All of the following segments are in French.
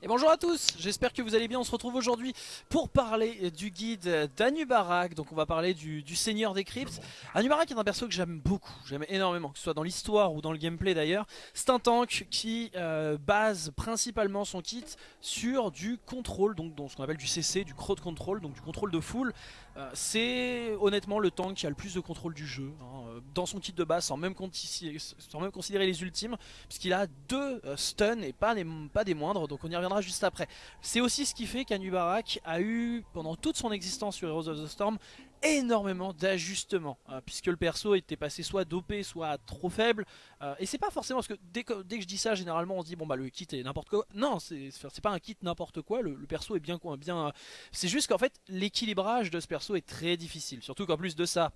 Et bonjour à tous, j'espère que vous allez bien, on se retrouve aujourd'hui pour parler du guide d'Anubarak, donc on va parler du, Seigneur des Cryptes. Anubarak est un perso que j'aime beaucoup, j'aime énormément, que ce soit dans l'histoire ou dans le gameplay d'ailleurs. C'est un tank qui euh, base principalement son kit sur du contrôle, donc ce qu'on appelle du CC, du crowd control, donc du contrôle de foule. Euh, c'est honnêtement le tank qui a le plus de contrôle du jeu, hein, euh, dans son kit de base, sans même, considérer les ultimes, puisqu'il a deux stuns et pas, des moindres, donc on y juste après. C'est aussi ce qui fait qu'Anubarak a eu, pendant toute son existence sur Heroes of the Storm, énormément d'ajustements euh, puisque le perso était passé soit dopé soit trop faible euh, et c'est pas forcément parce que dès, que dès, que je dis ça généralement on se dit bon bah le kit est n'importe quoi non c'est pas un kit n'importe quoi le, perso est bien bien c'est juste qu'en fait l'équilibrage de ce perso est très difficile surtout qu'en plus de ça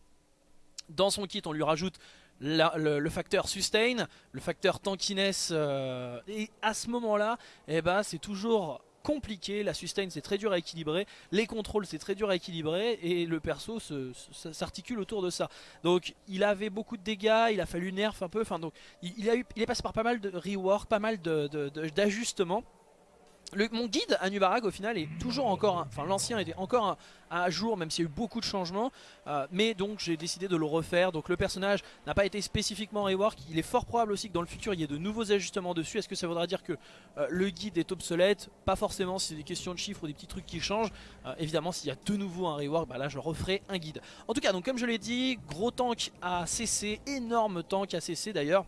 dans son kit on lui rajoute le, facteur sustain, le facteur tankiness, euh, et à ce moment-là, eh ben, c'est toujours compliqué, la sustain c'est très dur à équilibrer, les contrôles c'est très dur à équilibrer. Et le perso s'articule autour de ça. Donc il avait beaucoup de dégâts, il a fallu nerf un peu, enfin donc il, a eu, il est passé par pas mal de rework, pas mal d'ajustements mon guide à Nubarag au final est toujours encore, enfin l'ancien était encore à jour même s'il y a eu beaucoup de changements. Euh, mais donc j'ai décidé de le refaire. Donc le personnage n'a pas été spécifiquement rework il est fort probable aussi que dans le futur il y ait de nouveaux ajustements dessus. Est-ce que ça voudra dire que euh, le guide est obsolète? Pas forcément si c'est des questions de chiffres ou des petits trucs qui changent. Euh, évidemment s'il y a de nouveau un rework bah là je referai un guide. En tout cas donc comme je l'ai dit gros tank à CC énorme tank à CC d'ailleurs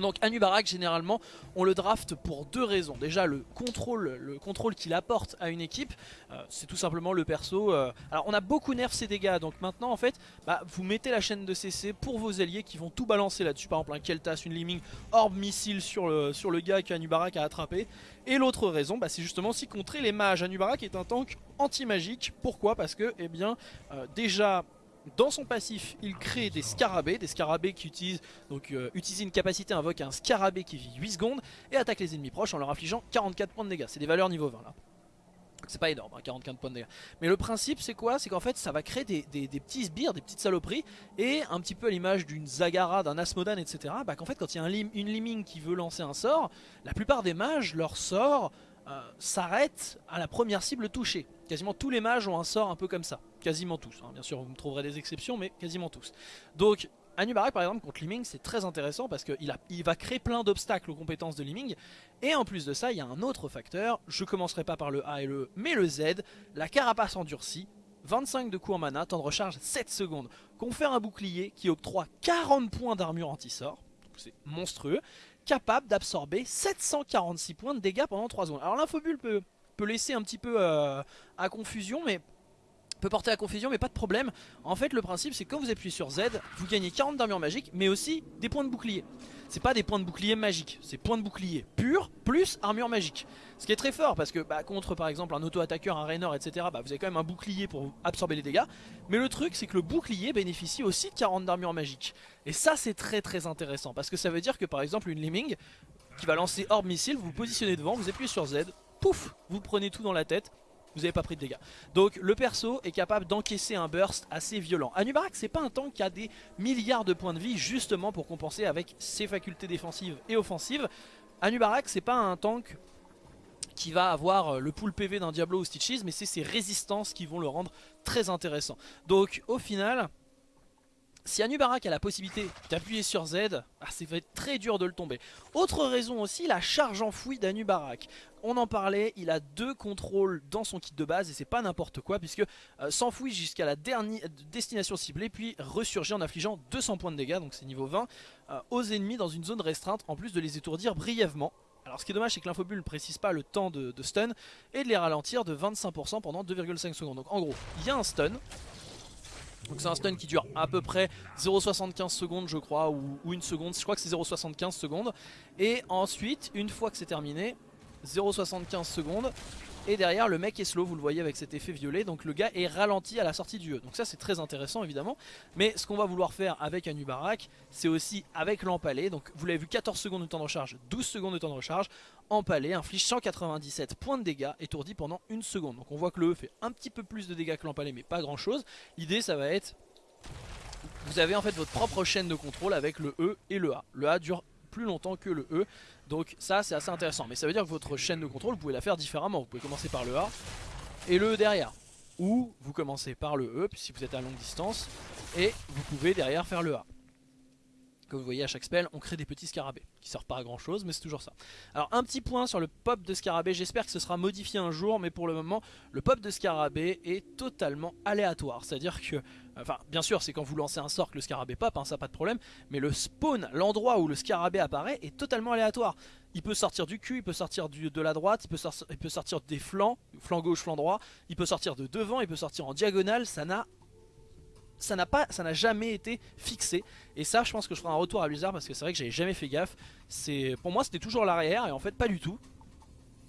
donc Anubarak généralement on le draft pour deux raisons. Déjà le contrôle, le contrôle qu'il apporte à une équipe, euh, c'est tout simplement le perso. Euh, alors on a beaucoup nerf ses dégâts, donc maintenant en fait bah, vous mettez la chaîne de CC pour vos alliés qui vont tout balancer là-dessus. Par exemple un Keltas, une Liming, Orb Missile sur le, sur le gars qu'Anubarak a attrapé. Et l'autre raison bah, c'est justement aussi contrer les mages. Anubarak est un tank anti-magique. Pourquoi? Parce que eh bien euh, déjà dans son passif, il crée des scarabées, des scarabées qui utilisent, donc, euh, une capacité, invoque un scarabée qui vit 8 secondes et attaque les ennemis proches en leur infligeant 44 points de dégâts. C'est des valeurs niveau 20 là. C'est pas énorme, 44 hein, points de dégâts. Mais le principe c'est quoi? C'est qu'en fait ça va créer des, petits sbires, des petites saloperies Et un petit peu à l'image d'une Zagara, d'un Asmodan, etc. Bah qu'en fait quand il y a un une Liming qui veut lancer un sort La plupart des mages, leur sort euh, s'arrête à la première cible touchée. Quasiment tous les mages ont un sort un peu comme ça. Quasiment tous. Hein. Bien sûr, vous me trouverez des exceptions, mais quasiment tous. Donc, Anubarak par exemple contre Liming c'est très intéressant parce qu'il il va créer plein d'obstacles aux compétences de Liming et en plus de ça il y a un autre facteur, je commencerai pas par le A et le E mais le Z, la carapace endurcie, 25 de coups en mana, temps de recharge 7 secondes, confère un bouclier qui octroie 40 points d'armure anti-sort, c'est monstrueux, capable d'absorber 746 points de dégâts pendant 3 secondes. Alors l'infobule peut, peut laisser un petit peu euh, à confusion, mais peut porter à confusion mais pas de problème. En fait le principe c'est que quand vous appuyez sur Z Vous gagnez 40 d'armure magique mais aussi des points de bouclier. C'est pas des points de bouclier magiques C'est points de bouclier pur plus armure magique. Ce qui est très fort parce que bah, contre par exemple un auto-attaqueur, un Raynor etc bah, Vous avez quand même un bouclier pour absorber les dégâts. Mais le truc c'est que le bouclier bénéficie aussi de 40 d'armure magique. Et ça c'est très très intéressant Parce que ça veut dire que par exemple une Lemming Qui va lancer Orb Missile, vous vous positionnez devant, vous appuyez sur Z Pouf, vous prenez tout dans la tête vous n'avez pas pris de dégâts. Donc le perso est capable d'encaisser un burst assez violent. Anubarak c'est pas un tank qui a des milliards de points de vie justement pour compenser avec ses facultés défensives et offensives. Anubarak c'est pas un tank qui va avoir le pool PV d'un Diablo ou Stitches mais c'est ses résistances qui vont le rendre très intéressant. Donc au final si Anubarak a la possibilité d'appuyer sur Z, ah, c'est être très dur de le tomber. Autre raison aussi, la charge enfouie d'Anubarak. On en parlait, il a deux contrôles dans son kit de base et c'est pas n'importe quoi puisque euh, s'enfouit jusqu'à la dernière destination ciblée puis ressurgit en affligeant 200 points de dégâts, donc c'est niveau 20, euh, aux ennemis dans une zone restreinte en plus de les étourdir brièvement. Alors ce qui est dommage c'est que l'infobule ne précise pas le temps de, stun et de les ralentir de 25% pendant 2,5 secondes. Donc en gros, il y a un stun, donc c'est un stun qui dure à peu près 0,75 secondes je crois ou, une seconde, je crois que c'est 0,75 secondes. Et ensuite une fois que c'est terminé 0,75 secondes. Et derrière le mec est slow vous le voyez avec cet effet violet. Donc le gars est ralenti à la sortie du E donc ça c'est très intéressant évidemment. Mais ce qu'on va vouloir faire avec Anubarak c'est aussi avec l'empalé donc vous l'avez vu 14 secondes de temps de recharge 12 secondes de temps de recharge empalé inflige 197 points de dégâts étourdi pendant une seconde donc on voit que le E fait un petit peu plus de dégâts que l'empalé mais pas grand chose l'idée ça va être vous avez en fait votre propre chaîne de contrôle avec le E et le A le A dure plus longtemps que le E. Donc ça c'est assez intéressant. Mais ça veut dire que votre chaîne de contrôle, vous pouvez la faire différemment. Vous pouvez commencer par le A et le E derrière. Ou vous commencez par le E si vous êtes à longue distance et vous pouvez derrière faire le A. Comme vous voyez à chaque spell on crée des petits scarabées qui servent pas à grand chose mais c'est toujours ça. Alors un petit point sur le pop de scarabée, j'espère que ce sera modifié un jour mais pour le moment le pop de scarabée est totalement aléatoire. C'est à dire que, enfin bien sûr c'est quand vous lancez un sort que le scarabée pop, hein, ça pas de problème, mais le spawn, l'endroit où le scarabée apparaît est totalement aléatoire. Il peut sortir du cul, il peut sortir de la droite, il peut, sortir, il peut sortir des flancs, flanc gauche, flanc droit, il peut sortir de devant, il peut sortir en diagonale, ça n'a ça n'a pas, ça n'a jamais été fixé. Et ça, je pense que je ferai un retour à Blizzard parce que c'est vrai que j'avais jamais fait gaffe. C'est, pour moi, c'était toujours l'arrière et en fait pas du tout.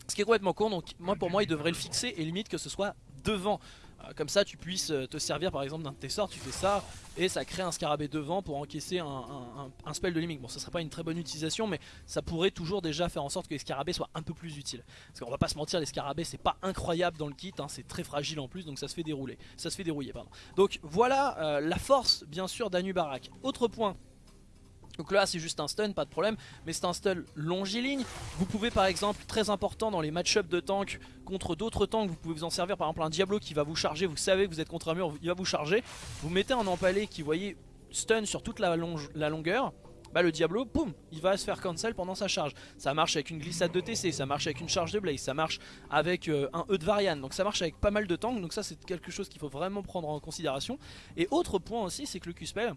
Ce qui est complètement con. Donc moi, pour moi, il devrait le fixer et limite que ce soit devant. Euh, comme ça tu puisses euh, te servir par exemple d'un de tes sorts, tu fais ça et ça crée un scarabée devant pour encaisser un, spell de limite. Bon ça serait pas une très bonne utilisation mais ça pourrait toujours déjà faire en sorte que les scarabées soient un peu plus utiles. Parce qu'on va pas se mentir les scarabées c'est pas incroyable dans le kit, hein, c'est très fragile en plus donc ça se fait dérouler. Ça se fait dérouiller pardon. Donc voilà euh, la force bien sûr d'Anubarak. Autre point donc là c'est juste un stun, pas de problème, mais c'est un stun longiligne. Vous pouvez par exemple, très important dans les match-up de tank contre d'autres tanks, vous pouvez vous en servir par exemple un Diablo qui va vous charger, vous savez que vous êtes contre un mur, il va vous charger. Vous mettez un empalé qui, voyez, stun sur toute la, la longueur. Bah le Diablo, boum, il va se faire cancel pendant sa charge. Ça marche avec une glissade de TC, ça marche avec une charge de Blaze, ça marche avec euh, un E de Varian. Donc ça marche avec pas mal de tanks, donc ça c'est quelque chose qu'il faut vraiment prendre en considération. Et autre point aussi, c'est que le Q-Spell,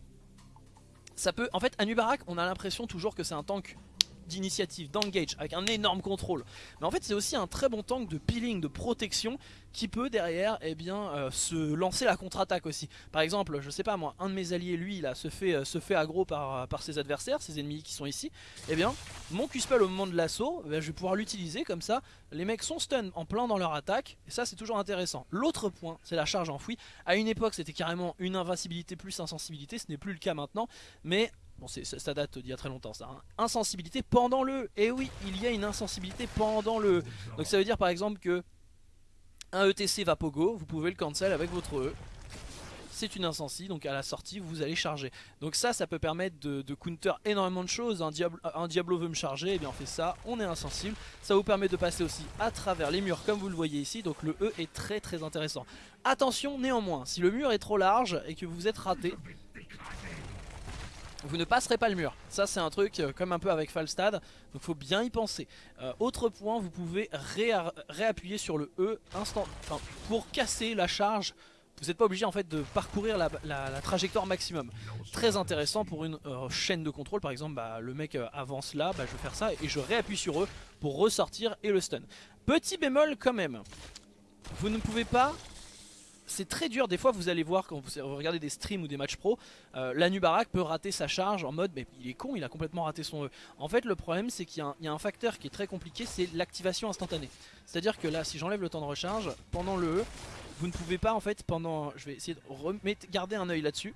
ça peut... En fait, Anubarak, on a l'impression toujours que c'est un tank d'initiative, d'engage, avec un énorme contrôle. Mais en fait c'est aussi un très bon tank de peeling, de protection, qui peut derrière eh bien, euh, se lancer la contre-attaque aussi. Par exemple, je sais pas moi, un de mes alliés, lui, là, se fait, euh, se fait aggro par, euh, par ses adversaires, ses ennemis qui sont ici. Eh bien, mon Q-Spell au moment de l'assaut, eh je vais pouvoir l'utiliser comme ça. Les mecs sont stun en plein dans leur attaque, et ça c'est toujours intéressant. L'autre point, c'est la charge enfouie. À une époque, c'était carrément une invincibilité plus insensibilité, ce n'est plus le cas maintenant, mais Bon, ça date d'il y a très longtemps ça. Hein. Insensibilité pendant le. Et eh oui, il y a une insensibilité pendant le. Donc ça veut dire par exemple que un ETC va pogo, vous pouvez le cancel avec votre E. C'est une insensi, donc à la sortie vous allez charger. Donc ça, ça peut permettre de, counter énormément de choses. Un, Diablo, un Diablo veut me charger, et eh bien on fait ça, on est insensible. Ça vous permet de passer aussi à travers les murs comme vous le voyez ici, donc le E est très très intéressant. Attention néanmoins, si le mur est trop large et que vous êtes raté, vous ne passerez pas le mur. Ça c'est un truc euh, comme un peu avec Falstad, donc faut bien y penser. Euh, autre point, vous pouvez réappuyer sur le E instant, pour casser la charge. Vous n'êtes pas obligé en fait de parcourir la, trajectoire maximum. Très intéressant pour une euh, chaîne de contrôle. Par exemple, bah, le mec avance là, bah, je vais faire ça et je réappuie sur eux pour ressortir et le stun. Petit bémol quand même. Vous ne pouvez pas c'est très dur, des fois vous allez voir quand vous regardez des streams ou des matchs pro, euh, l'Anubarak peut rater sa charge en mode mais il est con, il a complètement raté son E. En fait le problème c'est qu'il y, a un facteur qui est très compliqué, c'est l'activation instantanée. C'est à dire que là si j'enlève le temps de recharge, pendant le E, vous ne pouvez pas en fait pendant, je vais essayer de garder un œil là dessus.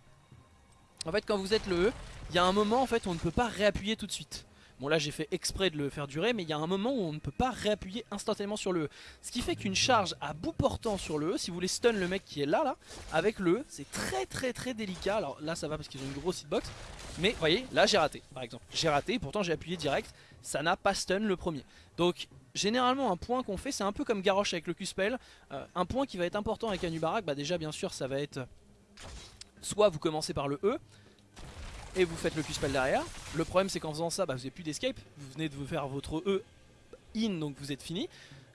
En fait quand vous êtes le E, il y a un moment en fait où on ne peut pas réappuyer tout de suite. Bon là j'ai fait exprès de le faire durer mais il y a un moment où on ne peut pas réappuyer instantanément sur le E. Ce qui fait qu'une charge à bout portant sur le E, si vous voulez stun le mec qui est là là, avec le E, c'est très très très délicat. Alors là ça va parce qu'ils ont une grosse hitbox. Mais vous voyez, là j'ai raté par exemple. J'ai raté, pourtant j'ai appuyé direct, ça n'a pas stun le premier. Donc généralement un point qu'on fait c'est un peu comme Garrosh avec le Q-Spell. Euh, un point qui va être important avec Anubarak, bah déjà bien sûr ça va être... Soit vous commencez par le E, et vous faites le Q-Spell derrière. Le problème c'est qu'en faisant ça, bah, vous n'avez plus d'escape, vous venez de vous faire votre E in donc vous êtes fini.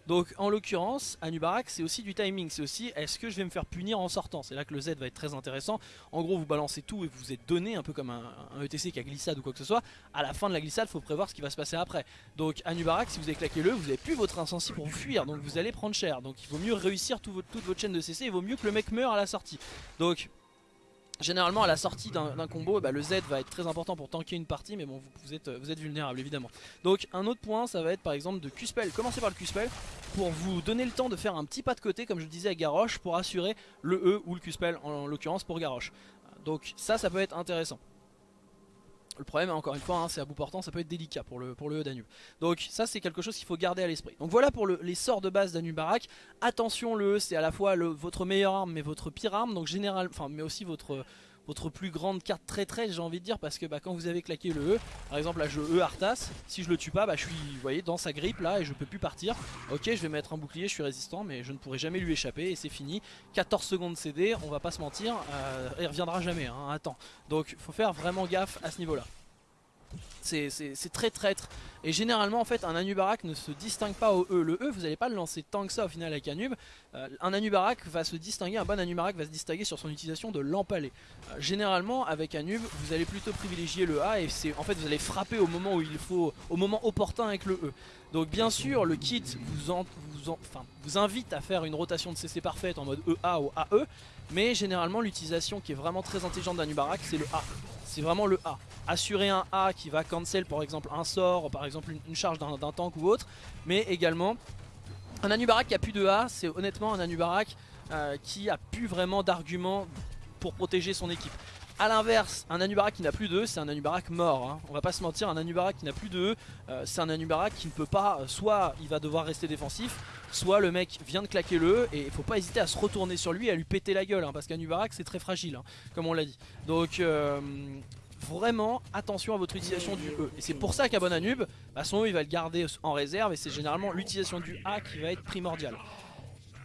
Donc en l'occurrence, Anubarak c'est aussi du timing, c'est aussi est-ce que je vais me faire punir en sortant? C'est là que le Z va être très intéressant. En gros vous balancez tout et vous êtes donné un peu comme un, ETC qui a glissade ou quoi que ce soit. À la fin de la glissade il faut prévoir ce qui va se passer après. Donc Anubarak si vous avez claqué le, vous n'avez plus votre insensi pour vous fuir, donc vous allez prendre cher. Donc il vaut mieux réussir toute votre chaîne de CC, il vaut mieux que le mec meure à la sortie. Donc Généralement à la sortie d'un combo bah, le Z va être très important pour tanker une partie mais bon vous, êtes, vulnérable évidemment. Donc un autre point ça va être par exemple de Q-Spell. Commencez par le Q-Spell. Pour vous donner le temps de faire un petit pas de côté comme je disais à Garrosh Pour assurer le E ou le Q-Spell en l'occurrence pour Garrosh Donc ça ça peut être intéressant le problème, encore une fois, hein, c'est à bout portant, ça peut être délicat pour le, pour le Danube. Donc ça, c'est quelque chose qu'il faut garder à l'esprit. Donc voilà pour les sorts de base d'Anubarak. Attention, le E, c'est à la fois votre meilleure arme, mais votre pire arme. Donc général, mais aussi votre, votre plus grande carte très très j'ai envie de dire parce que bah, quand vous avez claqué le E, par exemple là je E Arthas, si je le tue pas bah, je suis voyez, dans sa grippe là et je peux plus partir. Ok je vais mettre un bouclier, je suis résistant mais je ne pourrai jamais lui échapper et c'est fini. 14 secondes CD, on va pas se mentir, euh, il reviendra jamais, hein, attends. Donc faut faire vraiment gaffe à ce niveau là c'est très traître. Et généralement en fait un Anubarak ne se distingue pas au E. Le E vous n'allez pas le lancer tant que ça au final avec Anub. Euh, un Anubarak va se distinguer, un bon Anubarak va se distinguer sur son utilisation de l'empalé. Euh, généralement avec Anub vous allez plutôt privilégier le A et en fait vous allez frapper au moment où il faut, au moment opportun avec le E. Donc bien sûr le kit vous invite à faire une rotation de CC parfaite en mode EA ou AE. Mais généralement l'utilisation qui est vraiment très intelligente d'Anubarak c'est le A c'est vraiment le A. Assurer un A qui va cancel par exemple un sort, par exemple une, charge d'un tank ou autre, mais également un Anubarak qui a plus de A, c'est honnêtement un Anubarak euh, qui a plus vraiment d'arguments pour protéger son équipe. A l'inverse, un Anubarak qui n'a plus E, c'est un Anubarak mort. Hein. On va pas se mentir, un Anubarak qui n'a plus de E, c'est un Anubarak qui ne peut pas, euh, soit il va devoir rester défensif, soit le mec vient de claquer le et il faut pas hésiter à se retourner sur lui et à lui péter la gueule, hein, parce qu'Anubarak c'est très fragile, hein, comme on l'a dit. Donc euh, vraiment attention à votre utilisation du E. Et c'est pour ça qu'un bon Anub, bah, son E il va le garder en réserve et c'est généralement l'utilisation du A qui va être primordiale.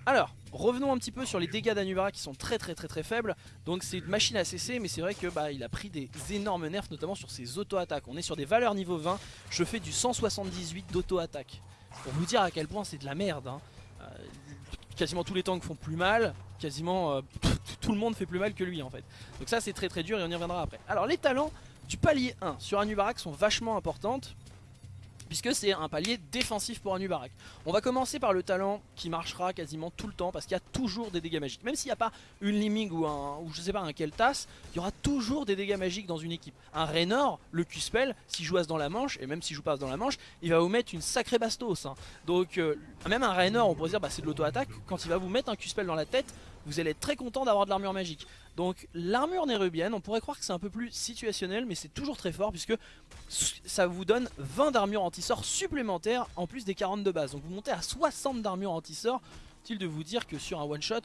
Alors, revenons un petit peu sur les dégâts d'Anubara qui sont très très très très faibles. Donc c'est une machine à cesser, mais c'est vrai que bah, il a pris des énormes nerfs, notamment sur ses auto-attaques. On est sur des valeurs niveau 20, je fais du 178 d'auto-attaque. Pour vous dire à quel point c'est de la merde. Hein. Euh, quasiment tous les tanks font plus mal, quasiment euh, tout le monde fait plus mal que lui en fait. Donc ça c'est très très dur et on y reviendra après. Alors les talents du palier 1 sur Anubarak sont vachement importantes puisque c'est un palier défensif pour Anubarak. On va commencer par le talent qui marchera quasiment tout le temps parce qu'il y a toujours des dégâts magiques. Même s'il n'y a pas une Liming ou un je sais pas un Keltas, il y aura toujours des dégâts magiques dans une équipe. Un Raynor, le Q-Spell, s'il joue dans la manche, et même s'il joue pas dans la manche, il va vous mettre une sacrée bastos. Hein. Donc euh, même un Raynor, on pourrait dire bah, c'est de l'auto-attaque, quand il va vous mettre un Q-Spell dans la tête, vous allez être très content d'avoir de l'armure magique. Donc l'armure nérubienne, on pourrait croire que c'est un peu plus situationnel, mais c'est toujours très fort puisque ça vous donne 20 d'armure anti-sort supplémentaires en plus des 40 de base. Donc vous montez à 60 d'armure anti-sort. Utile de vous dire que sur un one-shot,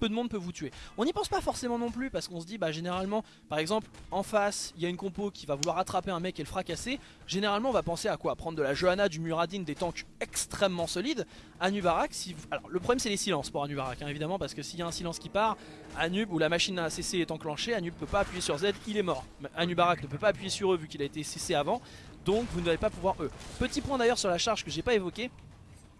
peu de monde peut vous tuer. On n'y pense pas forcément non plus parce qu'on se dit bah généralement par exemple en face il y a une compo qui va vouloir attraper un mec et le fracasser. Généralement on va penser à quoi? Prendre de la Johanna, du Muradin, des tanks extrêmement solides. Anubarak, si alors le problème c'est les silences pour Anubarak hein, évidemment parce que s'il y a un silence qui part, Anub ou la machine à CC est enclenchée, Anub peut pas appuyer sur Z, il est mort. Anubarak ne peut pas appuyer sur eux vu qu'il a été CC avant, donc vous ne allez pas pouvoir eux. Petit point d'ailleurs sur la charge que j'ai pas évoqué,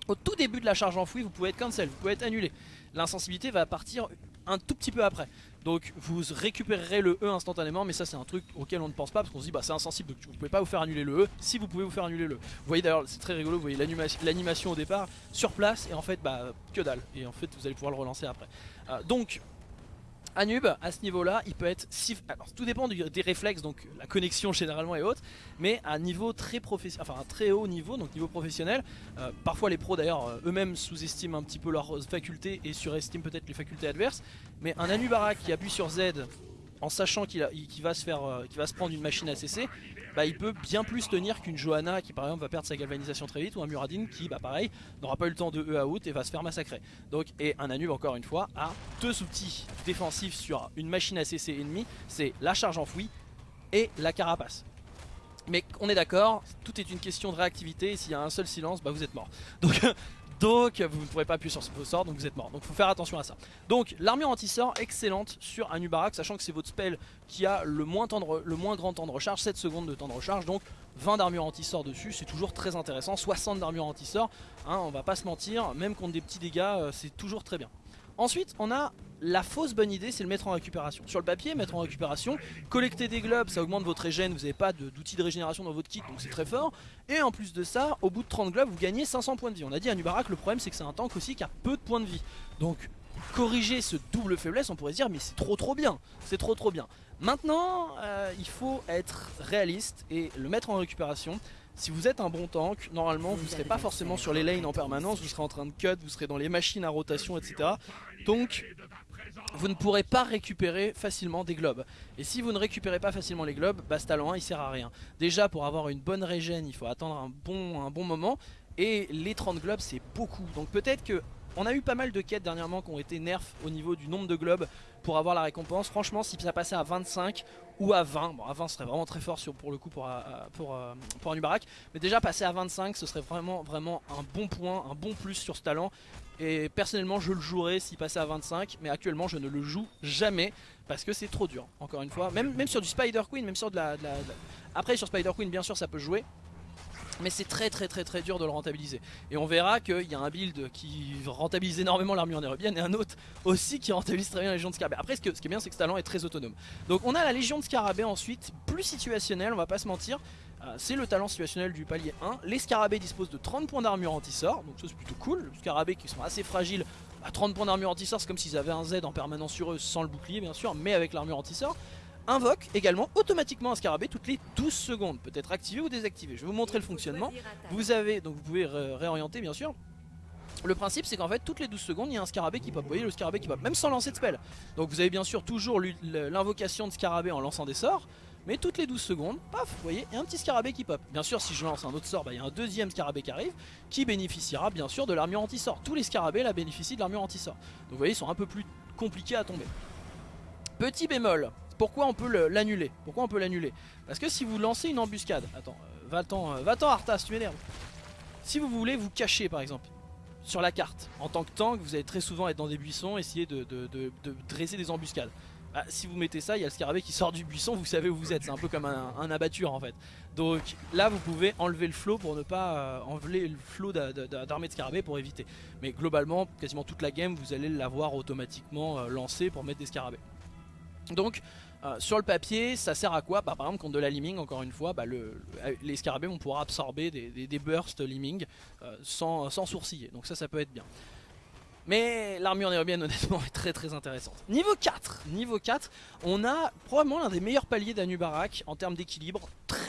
au tout début de la charge enfouie, vous pouvez être cancel, vous pouvez être annulé. L'insensibilité va partir un tout petit peu après. Donc vous récupérerez le E instantanément, mais ça c'est un truc auquel on ne pense pas parce qu'on se dit bah c'est insensible donc vous pouvez pas vous faire annuler le E. Si vous pouvez vous faire annuler le E. Vous voyez d'ailleurs c'est très rigolo, vous voyez l'animation au départ sur place et en fait bah que dalle. Et en fait vous allez pouvoir le relancer après. Euh, donc Anub, à ce niveau-là, il peut être si... Alors, tout dépend des réflexes, donc la connexion généralement est haute, mais à niveau très professionnel, enfin un très haut niveau, donc niveau professionnel. Euh, parfois les pros d'ailleurs euh, eux-mêmes sous-estiment un petit peu leurs facultés et surestiment peut-être les facultés adverses. Mais un Anubara qui appuie sur Z en sachant qu'il va, se euh, prendre une machine à cesser, bah, il peut bien plus tenir qu'une Johanna qui par exemple va perdre sa galvanisation très vite ou un Muradin qui bah pareil n'aura pas eu le temps de E à out et va se faire massacrer. Donc et un Anub encore une fois a deux outils défensifs sur une machine à cesser ennemie, c'est la charge enfouie et la carapace. Mais on est d'accord, tout est une question de réactivité et s'il y a un seul silence, bah vous êtes mort. donc vous ne pourrez pas appuyer sur vos sorts donc vous êtes mort. Donc faut faire attention à ça. Donc l'armure anti-sort excellente sur Anubarak sachant que c'est votre spell qui a le moins, le moins grand temps de recharge 7 secondes de temps de recharge donc 20 d'armure anti-sort dessus c'est toujours très intéressant. 60 d'armure anti-sort hein, on va pas se mentir même contre des petits dégâts euh, c'est toujours très bien Ensuite, on a la fausse bonne idée, c'est le mettre en récupération. Sur le papier, mettre en récupération, collecter des globes, ça augmente votre régène, vous n'avez pas d'outils de, régénération dans votre kit, donc c'est très fort. Et en plus de ça, au bout de 30 globes, vous gagnez 500 points de vie. On a dit à Nubarak, le problème c'est que c'est un tank aussi qui a peu de points de vie. Donc corriger ce double faiblesse, on pourrait se dire mais c'est trop trop bien, c'est trop trop bien. Maintenant, euh, il faut être réaliste et le mettre en récupération. Si vous êtes un bon tank, normalement vous ne serez pas forcément sur les lanes en permanence, vous serez en train de cut, vous serez dans les machines à rotation, etc. Donc vous ne pourrez pas récupérer facilement des globes. Et si vous ne récupérez pas facilement les globes, bah ce talent 1 il sert à rien. Déjà pour avoir une bonne régène, il faut attendre un bon, un bon moment. Et les 30 globes c'est beaucoup. Donc peut-être que On a eu pas mal de quêtes dernièrement qui ont été nerfs au niveau du nombre de globes pour avoir la récompense. Franchement, si ça passait à 25 ou à 20, bon à 20 ce serait vraiment très fort pour le coup pour, euh, pour, euh, pour, un Ubarak, mais déjà passer à 25 ce serait vraiment, vraiment un bon point, un bon plus sur ce talent. Et personnellement je le jouerais s'il passait à 25 Mais actuellement je ne le joue jamais Parce que c'est trop dur encore une fois Même, même sur du Spider Queen, même sur de la, Après sur Spider Queen bien sûr ça peut jouer mais c'est très très très très dur de le rentabiliser Et on verra qu'il y a un build qui rentabilise énormément l'armure nérubienne Et un autre aussi qui rentabilise très bien la Légion de Scarabée Après ce, ce qui est bien c'est que ce talent est très autonome Donc on a la Légion de Scarabée ensuite Plus situationnelle on va pas se mentir euh, c'est le talent situationnel du palier 1. Les scarabées disposent de 30 points d'armure anti-sort, donc ça c'est plutôt cool. Les scarabées qui sont assez fragiles, à 30 points d'armure anti-sort, c'est comme s'ils avaient un Z en permanence sur eux, sans le bouclier bien sûr, mais avec l'armure anti-sort. Invoque également automatiquement un scarabée toutes les 12 secondes, peut être activé ou désactivé. Je vais vous montrer le fonctionnement. Vous avez, donc vous pouvez réorienter bien sûr. Le principe c'est qu'en fait toutes les 12 secondes il y a un scarabée qui pop, vous voyez le scarabée qui pop, même sans lancer de spell. Donc vous avez bien sûr toujours l'invocation de scarabée en lançant des sorts. Mais toutes les 12 secondes, paf, vous voyez, il y a un petit scarabée qui pop. Bien sûr, si je lance un autre sort, bah, il y a un deuxième scarabée qui arrive, qui bénéficiera bien sûr de l'armure anti-sort. Tous les scarabées là bénéficient de l'armure anti-sort. Donc vous voyez, ils sont un peu plus compliqués à tomber. Petit bémol, pourquoi on peut l'annuler? Pourquoi on peut l'annuler? Parce que si vous lancez une embuscade, attends, euh, va-t'en, euh, va-t'en Arthas, tu m'énerves. Si vous voulez vous cacher par exemple, sur la carte, en tant que tank, vous allez très souvent être dans des buissons, essayer de dresser des embuscades. Bah, si vous mettez ça, il y a le scarabée qui sort du buisson, vous savez où vous êtes. C'est un peu comme un, abatture en fait. Donc là, vous pouvez enlever le flot pour ne pas euh, enlever le flot d'armée de scarabée pour éviter. Mais globalement, quasiment toute la game, vous allez l'avoir automatiquement euh, lancé pour mettre des scarabées. Donc euh, sur le papier, ça sert à quoi? Bah, Par exemple, contre de la liming, encore une fois, bah, les scarabées vont pouvoir absorber des, bursts liming sans, sans sourciller. Donc ça, ça peut être bien. Mais l'armure nérubienne honnêtement est très très intéressante. Niveau 4, niveau 4, on a probablement l'un des meilleurs paliers d'Anubarak en termes d'équilibre,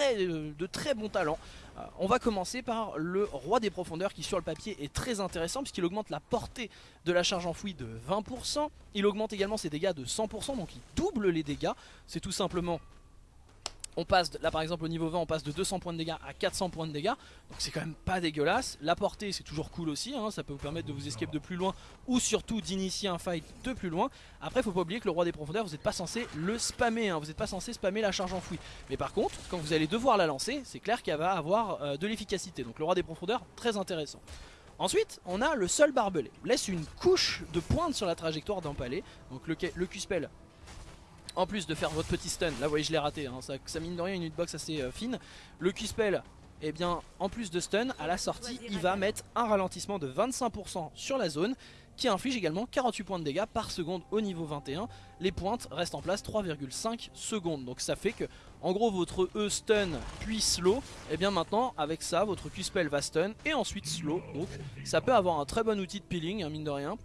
euh, de très bon talent. Euh, on va commencer par le roi des profondeurs qui sur le papier est très intéressant puisqu'il augmente la portée de la charge enfouie de 20%. Il augmente également ses dégâts de 100% donc il double les dégâts. C'est tout simplement on passe, là par exemple au niveau 20 on passe de 200 points de dégâts à 400 points de dégâts Donc c'est quand même pas dégueulasse La portée c'est toujours cool aussi hein. Ça peut vous permettre de vous escape de plus loin Ou surtout d'initier un fight de plus loin Après faut pas oublier que le roi des profondeurs vous n'êtes pas censé le spammer hein. Vous n'êtes pas censé spammer la charge enfouie Mais par contre quand vous allez devoir la lancer C'est clair qu'elle va avoir euh, de l'efficacité Donc le roi des profondeurs très intéressant Ensuite, on a le seul barbelé. Laisse une couche de pointe sur la trajectoire d'empaler. Donc le, le Q-spell en plus de faire votre petit stun, là vous voyez je l'ai raté, hein, ça, mine de rien une hitbox assez euh, fine. Le Q-spell, eh bien en plus de stun, à la sortie il va mettre un ralentissement de 25% sur la zone qui inflige également 48 points de dégâts par seconde au niveau 21. Les pointes restent en place 3,5 secondes. Donc ça fait que en gros votre E stun puis slow, et eh bien maintenant avec ça votre Q-spell va stun et ensuite slow. Donc ça peut avoir un très bon outil de peeling, hein, mine de rien.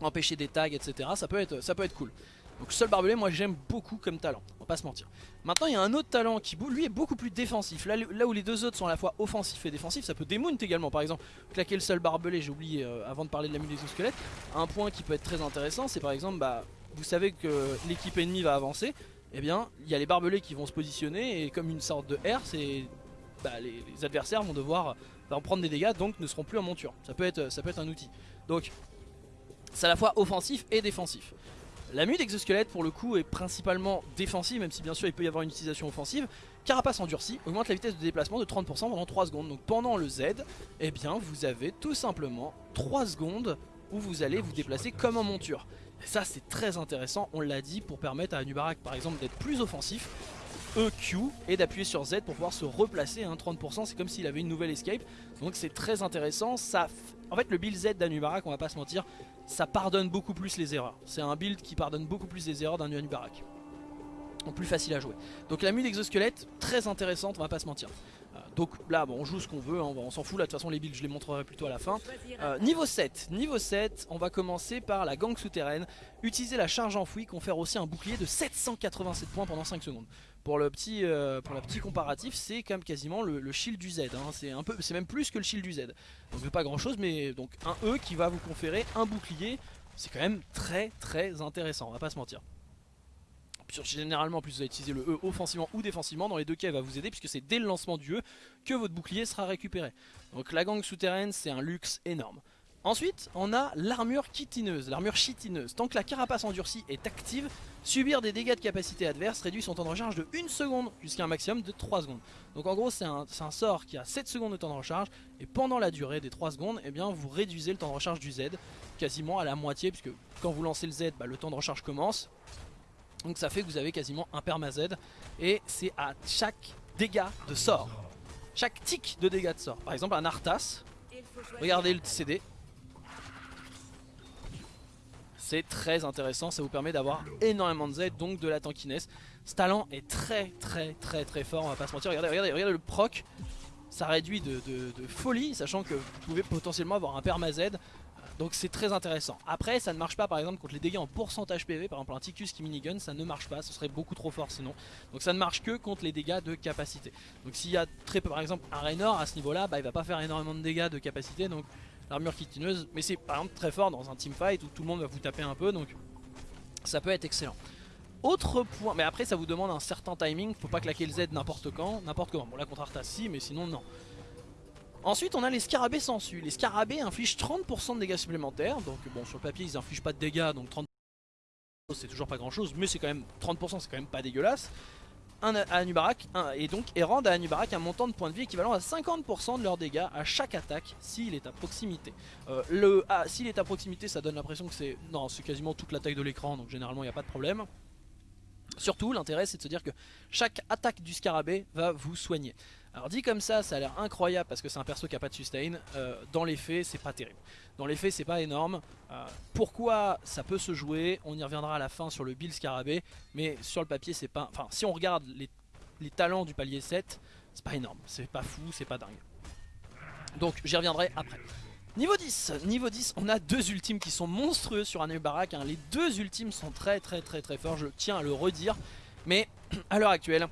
Empêcher des tags etc. Ça peut être, ça peut être cool. Donc seul barbelé moi j'aime beaucoup comme talent, on va pas se mentir. Maintenant il y a un autre talent qui lui est beaucoup plus défensif. Là, où les deux autres sont à la fois offensifs et défensifs, ça peut démount également. Par exemple, claquer le seul barbelé, j'ai oublié euh, avant de parler de la mule squelette. Un point qui peut être très intéressant, c'est par exemple, bah, vous savez que l'équipe ennemie va avancer. Et eh bien, il y a les barbelés qui vont se positionner et comme une sorte de R, c'est bah, les, adversaires vont devoir bah, en prendre des dégâts, donc ne seront plus en monture. Ça peut être, ça peut être un outil. Donc, c'est à la fois offensif et défensif. La mue d'exosquelette pour le coup est principalement défensive même si bien sûr il peut y avoir une utilisation offensive. Carapace endurcie augmente la vitesse de déplacement de 30% pendant 3 secondes. Donc pendant le Z, eh bien vous avez tout simplement 3 secondes où vous allez vous déplacer comme en monture. Et ça c'est très intéressant, on l'a dit, pour permettre à Anubarak par exemple d'être plus offensif. EQ et d'appuyer sur Z pour pouvoir se replacer. Hein, 30% c'est comme s'il avait une nouvelle escape. Donc c'est très intéressant. Ça, En fait le build Z d'Anubarak, on va pas se mentir, ça pardonne beaucoup plus les erreurs. C'est un build qui pardonne beaucoup plus les erreurs d'un Barak. Donc plus facile à jouer. Donc la mule d'exosquelette, très intéressante, on va pas se mentir. Donc là, bon, on joue ce qu'on veut, hein, on s'en fout. Là, de toute façon, les builds, je les montrerai plutôt à la fin. Euh, niveau 7, niveau 7, on va commencer par la gang souterraine. Utiliser la charge enfouie, confère aussi un bouclier de 787 points pendant 5 secondes. Pour le petit, euh, pour petit comparatif, c'est quand même quasiment le, shield du Z. Hein. C'est un peu, c'est même plus que le shield du Z. Donc pas grand chose, mais donc un E qui va vous conférer un bouclier. C'est quand même très très intéressant, on va pas se mentir. Généralement, plus vous allez utiliser le E offensivement ou défensivement. Dans les deux cas, il va vous aider puisque c'est dès le lancement du E que votre bouclier sera récupéré. Donc la gang souterraine, c'est un luxe énorme. Ensuite, on a l'armure chitineuse, l'armure chitineuse. Tant que la carapace endurcie est active, subir des dégâts de capacité adverse réduit son temps de recharge de 1 seconde jusqu'à un maximum de 3 secondes. Donc en gros, c'est un, sort qui a 7 secondes de temps de recharge et pendant la durée des 3 secondes, eh bien, vous réduisez le temps de recharge du Z quasiment à la moitié puisque quand vous lancez le Z, bah, le temps de recharge commence. Donc ça fait que vous avez quasiment un perma Z et c'est à chaque dégât de sort. Chaque tic de dégâts de sort. Par exemple un Arthas, regardez le CD, c'est très intéressant, ça vous permet d'avoir énormément de Z, donc de la tankiness. Ce talent est très très très très fort, on va pas se mentir. Regardez, regardez, regardez le proc, ça réduit de, folie, sachant que vous pouvez potentiellement avoir un perma Z. Donc c'est très intéressant. Après ça ne marche pas par exemple contre les dégâts en pourcentage PV, par exemple un Ticus qui minigun, ça ne marche pas, ce serait beaucoup trop fort sinon. Donc ça ne marche que contre les dégâts de capacité. Donc s'il y a très peu, par exemple un Raynor à ce niveau là, bah, il va pas faire énormément de dégâts de capacité, donc l'armure kitineuse, mais c'est par exemple très fort dans un teamfight où tout le monde va vous taper un peu, donc ça peut être excellent. Autre point, mais après ça vous demande un certain timing, faut pas claquer le Z n'importe quand, n'importe comment. Bon là contre Arthas si, mais sinon non. Ensuite on a les scarabées sensu. Les scarabées infligent 30% de dégâts supplémentaires, donc bon sur le papier ils infligent pas de dégâts, donc 30% c'est toujours pas grand chose, mais c'est quand même 30% c'est quand même pas dégueulasse un Anubarak et donc et rendent à Anubarak un montant de points de vie équivalent à 50% de leurs dégâts à chaque attaque s'il est à proximité. Euh, s'il est à proximité ça donne l'impression que c'est non c'est quasiment toute la taille de l'écran donc généralement il n'y a pas de problème. Surtout l'intérêt c'est de se dire que chaque attaque du scarabée va vous soigner. Alors dit comme ça, ça a l'air incroyable parce que c'est un perso qui a pas de sustain. Euh, dans les faits, c'est pas terrible. Dans les faits, c'est pas énorme. Euh, pourquoi ça peut se jouer On y reviendra à la fin sur le build scarabée. Mais sur le papier, c'est pas... Enfin, si on regarde les, talents du palier 7, c'est pas énorme. C'est pas fou, c'est pas dingue. Donc j'y reviendrai après. Niveau 10, niveau 10, on a deux ultimes qui sont monstrueux sur un Barak. Hein. Les deux ultimes sont très très très très forts, je tiens à le redire. Mais à l'heure actuelle,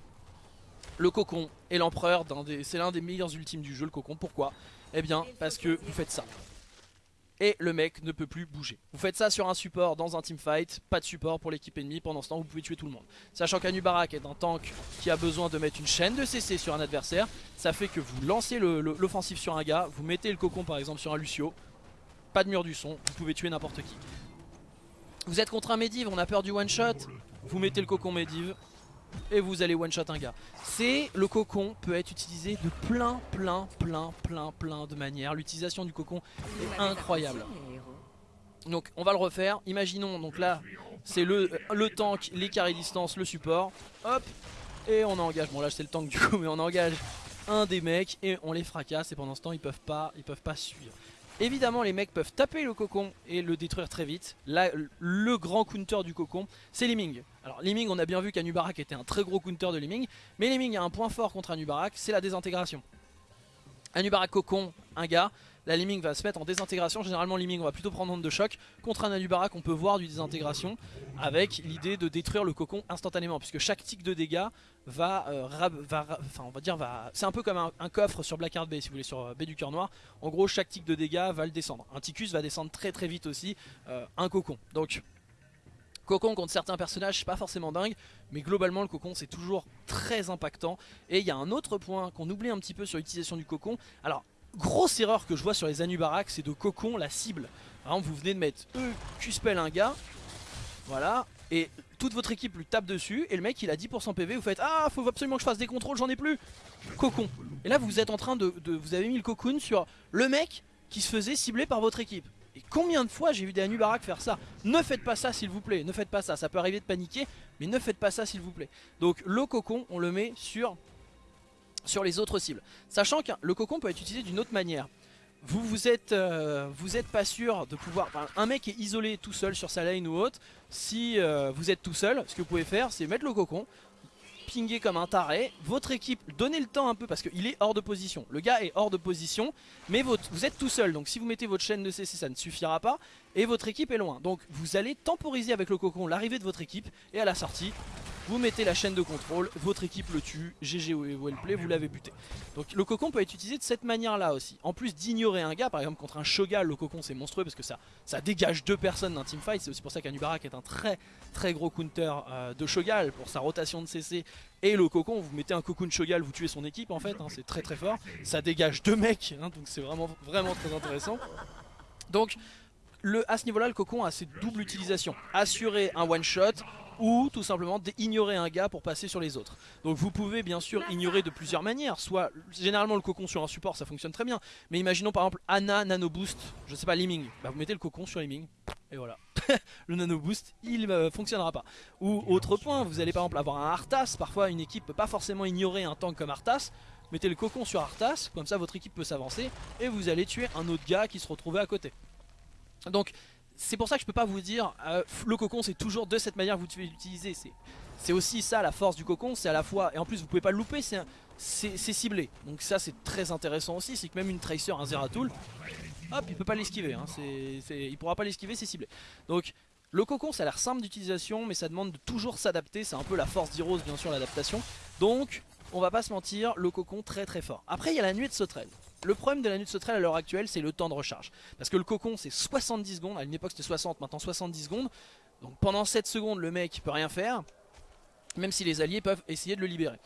le cocon et l'empereur, c'est l'un des meilleurs ultimes du jeu, le cocon. Pourquoi? Eh bien, parce que vous faites ça. Et le mec ne peut plus bouger. Vous faites ça sur un support dans un teamfight, pas de support pour l'équipe ennemie, pendant ce temps vous pouvez tuer tout le monde. Sachant qu'Anubarak est un tank qui a besoin de mettre une chaîne de CC sur un adversaire, ça fait que vous lancez l'offensive sur un gars, vous mettez le cocon par exemple sur un Lucio, pas de mur du son, vous pouvez tuer n'importe qui. Vous êtes contre un Medivh, on a peur du one shot, vous mettez le cocon Medivh, et vous allez one shot un gars. C'est le cocon peut être utilisé de plein plein plein plein plein de manières. L'utilisation du cocon est incroyable. Donc on va le refaire. Imaginons donc là c'est le, le tank, les carrés distance, le support. Hop et on engage. Bon là c'est le tank du coup mais on engage un des mecs et on les fracasse et pendant ce temps ils peuvent pas ils peuvent pas suivre. Évidemment les mecs peuvent taper le cocon et le détruire très vite. Le grand counter du cocon c'est Liming. Alors Liming on a bien vu qu'Anubarak était un très gros counter de Liming. Mais Liming a un point fort contre Anubarak c'est la désintégration. Anubarak cocon un gars la Liming va se mettre en désintégration. Généralement Liming va plutôt prendre onde de choc. Contre un Anubarak on peut voir du désintégration avec l'idée de détruire le cocon instantanément. Puisque chaque tic de dégâts va, euh, enfin on va dire va, c'est un peu comme un, coffre sur Blackheart Bay si vous voulez sur euh, B du cœur noir. En gros chaque tic de dégâts va le descendre. Un Ticus va descendre très très vite aussi euh, un cocon. Donc Cocon contre certains personnages, c'est pas forcément dingue, mais globalement le cocon c'est toujours très impactant. Et il y a un autre point qu'on oublie un petit peu sur l'utilisation du cocon. Alors grosse erreur que je vois sur les Anubarak, c'est de cocon la cible. Exemple, vous venez de mettre E, Q-spell un gars, voilà, et toute votre équipe lui tape dessus, et le mec il a 10% PV, vous faites Ah, faut absolument que je fasse des contrôles, j'en ai plus Cocon. Et là vous êtes en train de, Vous avez mis le cocoon sur le mec qui se faisait cibler par votre équipe. Et combien de fois j'ai vu des Anubarak faire ça? Ne faites pas ça s'il vous plaît, ne faites pas ça, ça peut arriver de paniquer, mais ne faites pas ça s'il vous plaît. Donc le cocon, on le met sur sur les autres cibles. Sachant que le cocon peut être utilisé d'une autre manière. Vous vous êtes, euh, pas sûr de pouvoir... un mec est isolé tout seul sur sa lane ou autre. Si euh, vous êtes tout seul, ce que vous pouvez faire c'est mettre le cocon, pinguer comme un taré, votre équipe, donnez le temps un peu parce qu'il est hors de position. Le gars est hors de position, mais vous êtes tout seul. Donc si vous mettez votre chaîne de CC, ça ne suffira pas. Et votre équipe est loin. Donc vous allez temporiser avec le cocon l'arrivée de votre équipe. Et à la sortie, vous mettez la chaîne de contrôle, votre équipe le tue, GG ou play, vous l'avez buté. Donc le cocon peut être utilisé de cette manière là aussi. En plus d'ignorer un gars, par exemple contre un Shogal, le cocon c'est monstrueux parce que ça, ça dégage deux personnes d'un teamfight. C'est aussi pour ça qu'Anubarak est un très très gros counter euh, de Shogal pour sa rotation de CC. Et le cocon, vous mettez un cocoon Shogal, vous tuez son équipe en fait, hein, c'est très très fort. Ça dégage deux mecs, hein, donc c'est vraiment, vraiment très intéressant. Donc le, à ce niveau là le cocon a cette double utilisation, assurer un one shot ou tout simplement ignorer un gars pour passer sur les autres. Donc vous pouvez bien sûr ignorer de plusieurs manières, soit généralement le cocon sur un support ça fonctionne très bien, mais imaginons par exemple Ana Nano Boost, je sais pas Liming, bah vous mettez le cocon sur Liming et voilà. le Nano Boost il ne fonctionnera pas. Ou autre point, vous allez par exemple avoir un Arthas, parfois une équipe peut pas forcément ignorer un tank comme Arthas, mettez le cocon sur Arthas, comme ça votre équipe peut s'avancer et vous allez tuer un autre gars qui se retrouvait à côté. Donc c'est pour ça que je peux pas vous dire euh, le cocon c'est toujours de cette manière que vous devez l'utiliser. C'est aussi ça la force du cocon, c'est à la fois, et en plus vous pouvez pas le louper, c'est ciblé. Donc ça c'est très intéressant aussi, c'est que même une Tracer, un Zeratul, hop il peut pas l'esquiver, hein, il pourra pas l'esquiver, c'est ciblé. Donc le cocon ça a l'air simple d'utilisation mais ça demande de toujours s'adapter, c'est un peu la force d'Heroes bien sûr l'adaptation. Donc on va pas se mentir, le cocon très très fort. Après il y a la nuit de sauterelle. Le problème de la nuit de sauterelle à l'heure actuelle, c'est le temps de recharge. Parce que le cocon, c'est 70 secondes. À une époque, c'était 60, maintenant 70 secondes. Donc pendant 7 secondes, le mec peut rien faire. Même si les alliés peuvent essayer de le libérer.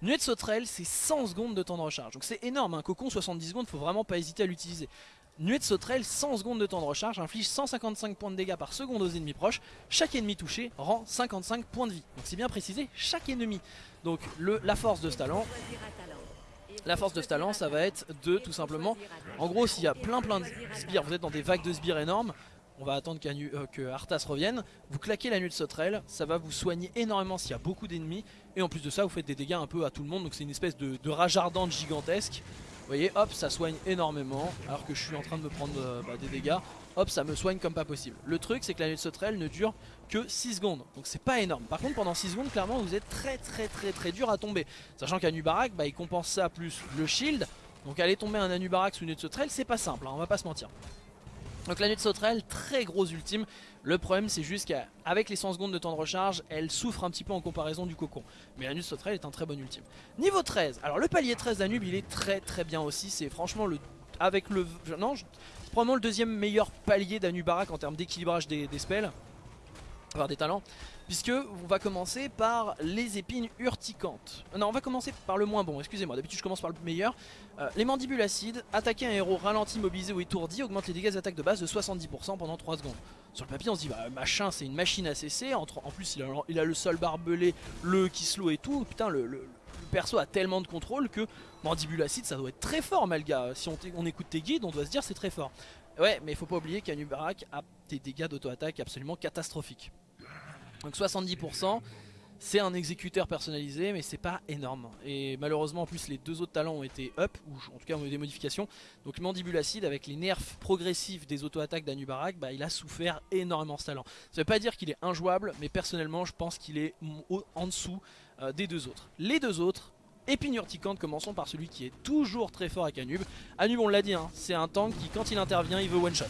Nuit de sauterelle, c'est 100 secondes de temps de recharge. Donc c'est énorme. Un cocon, 70 secondes, faut vraiment pas hésiter à l'utiliser. Nuée de sauterelle, 100 secondes de temps de recharge, inflige 155 points de dégâts par seconde aux ennemis proches. Chaque ennemi touché rend 55 points de vie. Donc c'est bien précisé, chaque ennemi. Donc la force de ce talent, la force de ce talent, ça va être de tout simplement... En gros, s'il y a plein plein de sbires, vous êtes dans des vagues de sbires énormes, on va attendre euh, que Arthas revienne, vous claquez la nuit de sauterelle, ça va vous soigner énormément s'il y a beaucoup d'ennemis, et en plus de ça, vous faites des dégâts un peu à tout le monde, donc c'est une espèce de, rage ardente gigantesque. Vous voyez, hop, ça soigne énormément, alors que je suis en train de me prendre euh, bah, des dégâts hop ça me soigne comme pas possible. Le truc c'est que la nuit de sauterelle ne dure que 6 secondes, donc c'est pas énorme. Par contre pendant 6 secondes clairement vous êtes très très très très dur à tomber. Sachant qu'Anubarak bah, il compense ça plus le shield, donc aller tomber un Anubarak sous une nuit de sauterelle c'est pas simple, hein, on va pas se mentir. Donc la nuit de sauterelle, très gros ultime. Le problème c'est juste qu'avec les 100 secondes de temps de recharge, elle souffre un petit peu en comparaison du cocon. Mais la nuit de sauterelle est un très bon ultime. Niveau 13, alors le palier 13 d'Anub il est très très bien aussi. C'est franchement le... Avec le... Non, probablement le deuxième meilleur palier d'Anubarak en termes d'équilibrage des, spells, enfin des talents, puisque on va commencer par les épines urticantes. Non, on va commencer par le moins bon, excusez-moi, d'habitude je commence par le meilleur. Euh, les mandibules acides, attaquer un héros ralenti, mobilisé ou étourdi augmente les dégâts d'attaque de base de 70% pendant 3 secondes. Sur le papier on se dit, bah machin c'est une machine à cesser, en, plus il a, le sol barbelé, le slow et tout, putain le perso a tellement de contrôle que Mandibule Acide ça doit être très fort Malga. Si on, écoute tes guides on doit se dire c'est très fort. Ouais mais il faut pas oublier qu'Anubarak a des dégâts d'auto-attaque absolument catastrophiques. Donc 70% c'est un exécuteur personnalisé mais c'est pas énorme et malheureusement en plus les deux autres talents ont été up ou en tout cas ont eu des modifications donc Mandibule Acide avec les nerfs progressifs des auto-attaques d'Anubarak bah, il a souffert énormément ce talent ça veut pas dire qu'il est injouable mais personnellement je pense qu'il est en dessous euh, des deux autres. Les deux autres, épine urticante, commençons par celui qui est toujours très fort avec Anub. Anub on l'a dit, hein, c'est un tank qui quand il intervient il veut one shot.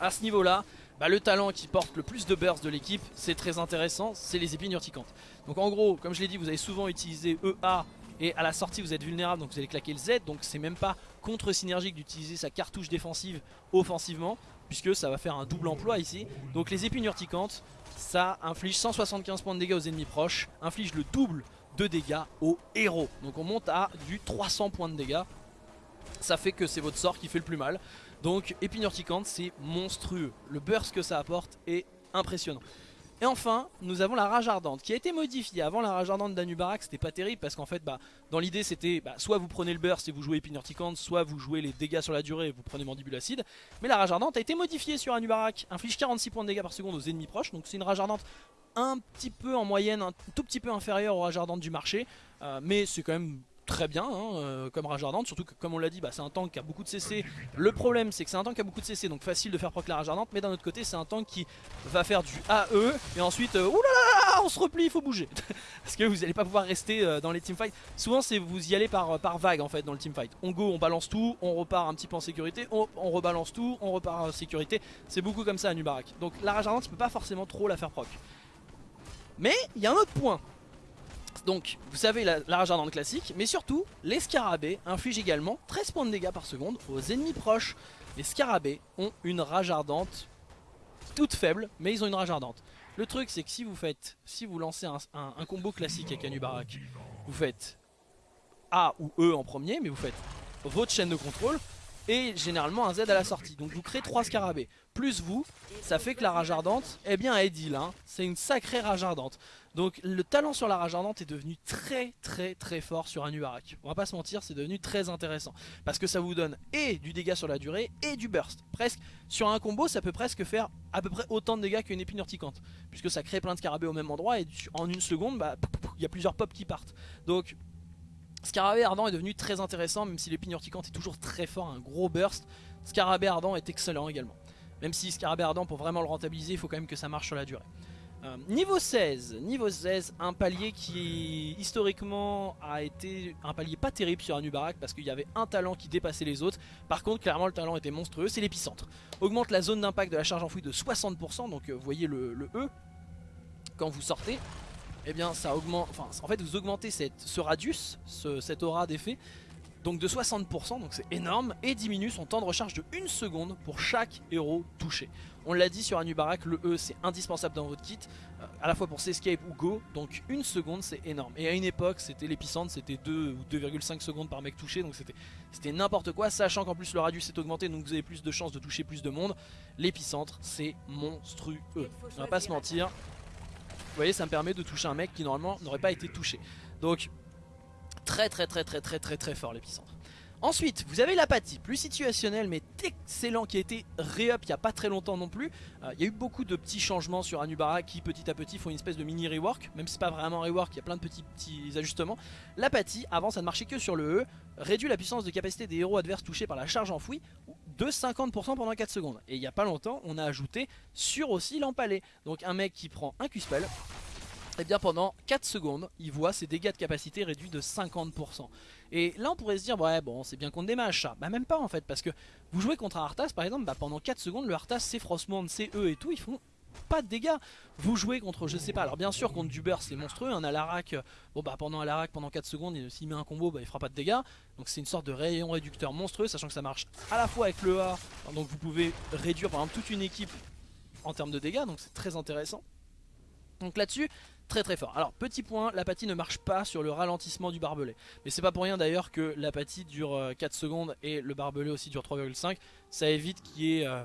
À ce niveau là, bah, le talent qui porte le plus de burst de l'équipe, c'est très intéressant, c'est les épines urticantes. Donc en gros, comme je l'ai dit, vous avez souvent utilisé EA et à la sortie vous êtes vulnérable donc vous allez claquer le Z donc c'est même pas contre-synergique d'utiliser sa cartouche défensive offensivement puisque ça va faire un double emploi ici. Donc les épines urticantes, ça inflige 175 points de dégâts aux ennemis proches, inflige le double de dégâts aux héros. Donc on monte à du 300 points de dégâts. Ça fait que c'est votre sort qui fait le plus mal. Donc épine urticante, c'est monstrueux. Le burst que ça apporte est impressionnant. Et enfin, nous avons la rage ardente qui a été modifiée. Avant la rage ardente d'Anubarak, c'était pas terrible parce qu'en fait, bah, dans l'idée, c'était bah, soit vous prenez le burst et vous jouez épine soit vous jouez les dégâts sur la durée et vous prenez mandibule acide. Mais la rage ardente a été modifiée sur Anubarak, inflige 46 points de dégâts par seconde aux ennemis proches. Donc c'est une rage ardente un petit peu en moyenne, un tout petit peu inférieure aux rage ardentes du marché. Euh, mais c'est quand même très bien hein, euh, comme rage ardente surtout que comme on l'a dit bah, c'est un tank qui a beaucoup de CC le problème c'est que c'est un tank qui a beaucoup de CC donc facile de faire proc la rage ardente mais d'un autre côté c'est un tank qui va faire du AE et ensuite euh, oulala on se replie il faut bouger. Parce que vous n'allez pas pouvoir rester euh, dans les teamfights. Souvent c'est vous y allez par, par vague en fait dans le teamfight. On go on balance tout on repart un petit peu en sécurité on, rebalance tout on repart en sécurité. C'est beaucoup comme ça à Nubarak. Donc la rage ardente tu peux pas forcément trop la faire proc. Mais il y a un autre point donc vous savez la, rage ardente classique, mais surtout les scarabées infligent également 13 points de dégâts par seconde aux ennemis proches. Les scarabées ont une rage ardente toute faible, mais ils ont une rage ardente. Le truc c'est que si vous faites, si vous lancez un, combo classique avec Anubarak, vous faites A ou E en premier, mais vous faites votre chaîne de contrôle, et généralement un Z à la sortie. Donc vous créez 3 scarabées. Plus vous, ça fait que la rage ardente, eh bien elle deal. Hein. C'est une sacrée rage ardente. Donc le talent sur la rage ardente est devenu très très très fort sur un Nubarak. On va pas se mentir, c'est devenu très intéressant. Parce que ça vous donne et du dégât sur la durée et du burst. Presque, sur un combo, ça peut presque faire à peu près autant de dégâts qu'une épine urticante. Puisque ça crée plein de scarabées au même endroit et en une seconde, bah, il y a plusieurs pops qui partent. Donc Scarabée ardent est devenu très intéressant, même si l'épine urticante est toujours très fort, un gros burst. Scarabée ardent est excellent également. Même si Scarabée ardent, pour vraiment le rentabiliser, il faut quand même que ça marche sur la durée. Euh, niveau 16, niveau 16, un palier qui historiquement a été un palier pas terrible sur Anubarak parce qu'il y avait un talent qui dépassait les autres. Par contre, clairement, le talent était monstrueux, c'est l'épicentre. Augmente la zone d'impact de la charge enfouie de 60%, donc euh, vous voyez le, E quand vous sortez. Eh bien, ça augmente, en fait, vous augmentez ce radius, cette aura d'effet donc de 60%, donc c'est énorme, et diminue son temps de recharge de 1 seconde pour chaque héros touché. On l'a dit sur Anubarak, le E c'est indispensable dans votre kit, euh, à la fois pour s'escape ou go, donc 1 seconde c'est énorme. Et à une époque c'était l'épicentre, c'était 2 ou 2,5 secondes par mec touché, donc c'était n'importe quoi, sachant qu'en plus le radius est augmenté, donc vous avez plus de chances de toucher plus de monde. L'épicentre c'est monstrueux, on va pas se mentir. Vous voyez ça me permet de toucher un mec qui normalement n'aurait pas été touché. Donc Très très très très très très très fort l'épicentre. Ensuite, vous avez l'apathie, plus situationnel mais excellent qui a été re-up il n'y a pas très longtemps non plus. Euh, il y a eu beaucoup de petits changements sur Anubara qui petit à petit font une espèce de mini rework, même si c'est pas vraiment rework, il y a plein de petits, petits ajustements. L'apathie, avant ça ne marchait que sur le E, réduit la puissance de capacité des héros adverses touchés par la charge enfouie de 50% pendant 4 secondes. Et il n'y a pas longtemps, on a ajouté sur aussi l'empalé. Donc un mec qui prend un Q-spell, et eh bien pendant 4 secondes, il voit ses dégâts de capacité réduits de 50%. Et là on pourrait se dire, ouais bon c'est bien contre des mages ça. Bah même pas en fait, parce que vous jouez contre un Arthas par exemple, bah pendant 4 secondes le Arthas, c'est Frostmourne, c'est eux et tout, ils font pas de dégâts. Vous jouez contre, je sais pas, alors bien sûr contre du c'est monstrueux, un Alarak, bon bah pendant Alarak pendant 4 secondes, s'il met un combo, bah il fera pas de dégâts. Donc c'est une sorte de rayon réducteur monstrueux, sachant que ça marche à la fois avec le A, donc vous pouvez réduire par exemple toute une équipe en termes de dégâts, donc c'est très intéressant. Donc là-dessus, très très fort. Alors petit point, l'apathie ne marche pas sur le ralentissement du barbelé. Mais c'est pas pour rien d'ailleurs que l'apathie dure 4 euh, secondes et le barbelé aussi dure 3,5. Ça évite qu'il y ait euh,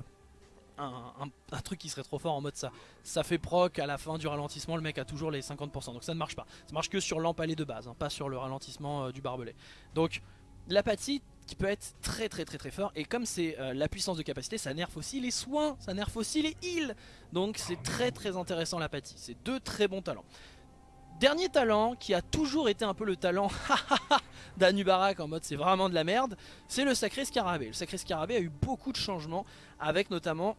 un, truc qui serait trop fort en mode ça. Ça fait proc à la fin du ralentissement, le mec a toujours les 50%. Donc ça ne marche pas. Ça marche que sur l'empalé de base, hein, pas sur le ralentissement euh, du barbelé. Donc l'apathie peut être très très très très fort et comme c'est la puissance de capacité ça nerf aussi les soins, ça nerf aussi les heals donc c'est très très intéressant l'apathie, c'est deux très bons talents. Dernier talent qui a toujours été un peu le talent d'Anubarak en mode c'est vraiment de la merde, c'est le sacré scarabée. Le sacré scarabée a eu beaucoup de changements avec notamment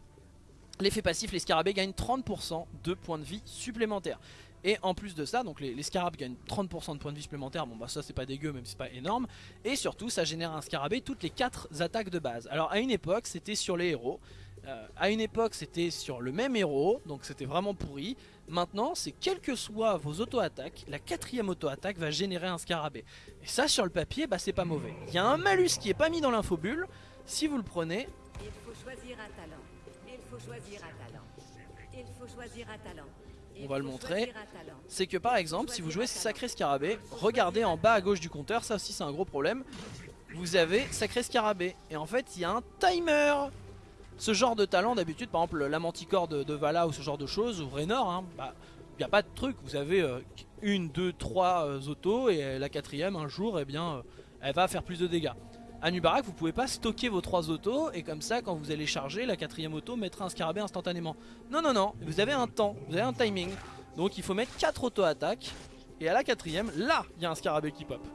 l'effet passif, les scarabées gagnent 30% de points de vie supplémentaires. Et en plus de ça, donc les, scarabées gagnent 30% de points de vie supplémentaires, bon bah ça c'est pas dégueu même si c'est pas énorme. Et surtout ça génère un scarabée toutes les 4 attaques de base. Alors à une époque c'était sur les héros, euh, à une époque c'était sur le même héros, donc c'était vraiment pourri. Maintenant c'est quelles que soient vos auto-attaques, la quatrième auto-attaque va générer un scarabée. Et ça sur le papier, bah c'est pas mauvais. Il y a un malus qui est pas mis dans l'infobulle, si vous le prenez... Il faut choisir un talent. Il faut choisir un talent. Il faut choisir un talent. On va le montrer, c'est que par exemple si vous jouez Sacré Scarabée, regardez en bas à gauche du compteur, ça aussi c'est un gros problème, vous avez Sacré Scarabée, et en fait il y a un timer. Ce genre de talent d'habitude, par exemple la manticore de, Vala ou ce genre de choses, ou Raynor, hein, bah, il n'y a pas de truc, vous avez euh, une, deux, trois euh, autos et la quatrième un jour, eh bien, euh, elle va faire plus de dégâts. À Nubarak, vous pouvez pas stocker vos trois autos et comme ça, quand vous allez charger, la quatrième auto mettra un scarabée instantanément. Non, non, non, vous avez un temps, vous avez un timing. Donc il faut mettre 4 auto-attaques et à la quatrième, là, il y a un scarabée qui pop.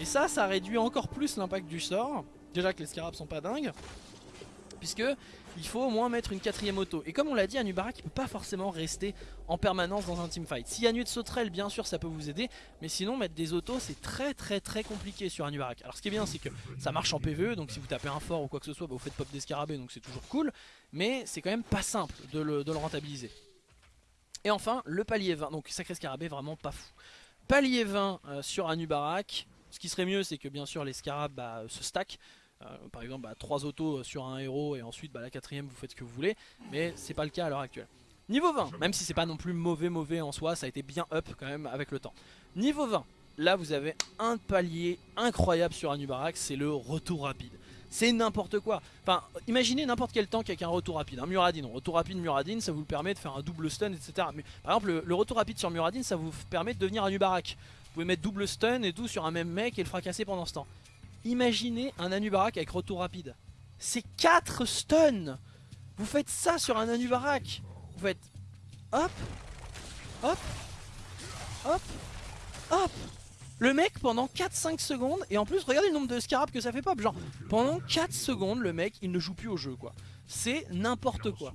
Et ça, ça réduit encore plus l'impact du sort. Déjà que les scarabs sont pas dingues puisque il faut au moins mettre une quatrième auto. Et comme on l'a dit, Anubarak ne peut pas forcément rester en permanence dans un teamfight. Si y a de sauterelle, bien sûr, ça peut vous aider, mais sinon mettre des autos, c'est très très très compliqué sur Anubarak. Alors ce qui est bien, c'est que ça marche en PvE, donc si vous tapez un fort ou quoi que ce soit, bah, vous faites pop des scarabées, donc c'est toujours cool, mais c'est quand même pas simple de le, rentabiliser. Et enfin, le palier 20, donc sacré scarabée, vraiment pas fou. Palier 20 euh, sur Anubarak, ce qui serait mieux, c'est que bien sûr les scarabs bah, se stack. Euh, par exemple, 3 bah, autos sur un héros et ensuite bah, la quatrième vous faites ce que vous voulez. Mais c'est pas le cas à l'heure actuelle. Niveau 20, même si c'est pas non plus mauvais mauvais en soi, ça a été bien up quand même avec le temps. Niveau 20, là vous avez un palier incroyable sur Anubarak, c'est le retour rapide. C'est n'importe quoi. Enfin, imaginez n'importe quel tank avec un retour rapide. Un Muradin, retour rapide Muradin, ça vous permet de faire un double stun, etc. Mais, par exemple, le, retour rapide sur Muradin, ça vous permet de devenir Anubarak. Vous pouvez mettre double stun et tout sur un même mec et le fracasser pendant ce temps. Imaginez un Anubarak avec retour rapide. C'est 4 stuns. Vous faites ça sur un Anubarak. Vous faites hop, hop, hop, hop. Le mec pendant 4-5 secondes Et en plus regardez le nombre de scarabs que ça fait pop. Genre pendant 4 secondes le mec il ne joue plus au jeu quoi. C'est n'importe quoi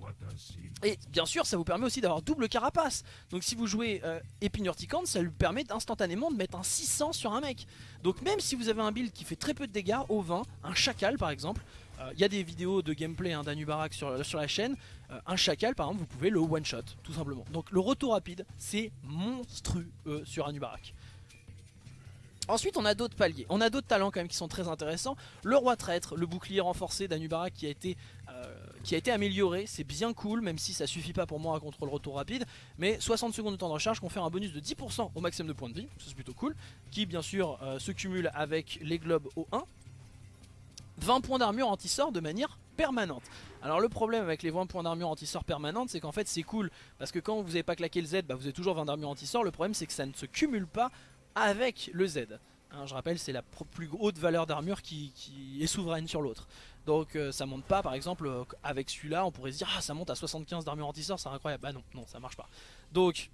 Et bien sûr ça vous permet aussi d'avoir double carapace Donc si vous jouez euh, Épine ça lui permet instantanément de mettre un 600 sur un mec Donc même si vous avez un build qui fait très peu de dégâts Au 20, un chacal par exemple il euh, y a des vidéos de gameplay hein, d'Anubarak sur, sur la chaîne. Euh, un chacal par exemple, vous pouvez le one shot tout simplement. Donc le retour rapide, c'est monstrueux sur Anubarak. Ensuite on a d'autres paliers, on a d'autres talents quand même qui sont très intéressants. Le roi traître, le bouclier renforcé d'Anubarak qui a été euh, qui a été amélioré, c'est bien cool même si ça suffit pas pour moi à contrôle retour rapide. Mais 60 secondes de temps de recharge confère un bonus de 10% au maximum de points de vie, c'est plutôt cool. Qui bien sûr se cumule avec les globes au 1 20 points d'armure anti-sort de manière permanente. Alors le problème avec les 20 points d'armure anti-sort permanente c'est qu'en fait c'est cool. Parce que quand vous n'avez pas claqué le Z bah vous avez toujours 20 d'armure anti-sort. Le problème c'est que ça ne se cumule pas avec le Z. Hein, je rappelle c'est la plus haute valeur d'armure qui, est souveraine sur l'autre. Donc euh, ça monte pas par exemple euh, avec celui-là on pourrait se dire ah ça monte à 75 d'armure anti-sort c'est incroyable. Bah non, non ça marche pas. Donc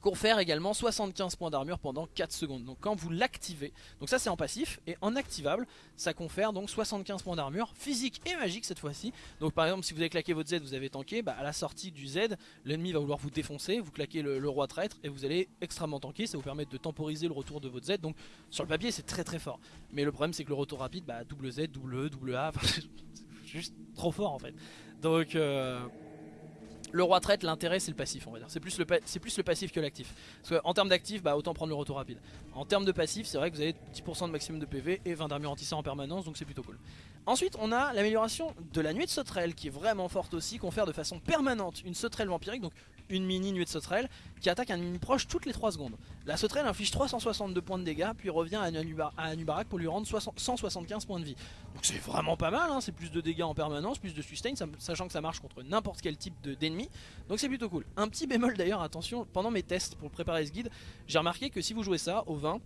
confère également 75 points d'armure pendant 4 secondes. Donc quand vous l'activez, donc ça c'est en passif, et en activable, ça confère donc 75 points d'armure, physique et magique cette fois-ci. Donc par exemple si vous avez claqué votre Z, vous avez tanké, bah, à la sortie du Z, l'ennemi va vouloir vous défoncer, vous claquez le, roi traître, et vous allez extrêmement tanker, ça vous permet de temporiser le retour de votre Z. Donc sur le papier c'est très très fort. Mais le problème c'est que le retour rapide, bah, double Z, double E, double A, c'est juste trop fort en fait. Donc... Euh le roi traite, l'intérêt c'est le passif on va dire. C'est plus, le passif que l'actif. Parce qu'en termes d'actif, bah, autant prendre le retour rapide. En termes de passif, c'est vrai que vous avez 10% de maximum de PV et 20 d'armure anti en permanence, donc c'est plutôt cool. Ensuite, on a l'amélioration de la nuée de sauterelle qui est vraiment forte aussi, confère de façon permanente une sauterelle vampirique, donc une mini nuée de sauterelle, qui attaque un ennemi proche toutes les 3 secondes. La sauterelle inflige 362 points de dégâts, puis revient à, Anubarak pour lui rendre 175 points de vie. Donc c'est vraiment pas mal, hein. c'est plus de dégâts en permanence, plus de sustain, sachant que ça marche contre n'importe quel type d'ennemi, donc c'est plutôt cool. Un petit bémol d'ailleurs, attention, pendant mes tests pour préparer ce guide, j'ai remarqué que si vous jouez ça au 20,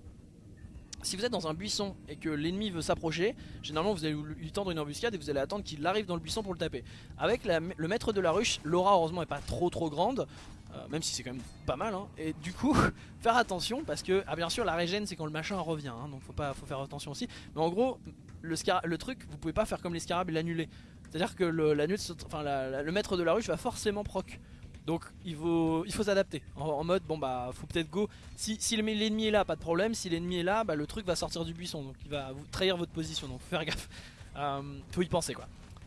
si vous êtes dans un buisson et que l'ennemi veut s'approcher, généralement vous allez lui tendre une embuscade et vous allez attendre qu'il arrive dans le buisson pour le taper. Avec le maître de la ruche, l'aura heureusement est pas trop trop grande, euh, même si c'est quand même pas mal. Hein. et du coup, faire attention parce que, ah bien sûr la régène c'est quand le machin revient, hein, donc faut, faut faire attention aussi. Mais en gros, le, truc, vous pouvez pas faire comme les et l'annuler. C'est-à-dire que le maître de la ruche va forcément proc. Donc il faut il faut s'adapter. En, mode bon bah faut peut-être go. Si, si l'ennemi est là pas de problème. Si l'ennemi est là bah, le truc va sortir du buisson. Donc il va trahir votre position. Donc faut faire gaffe. Euh, faut y penser quoi.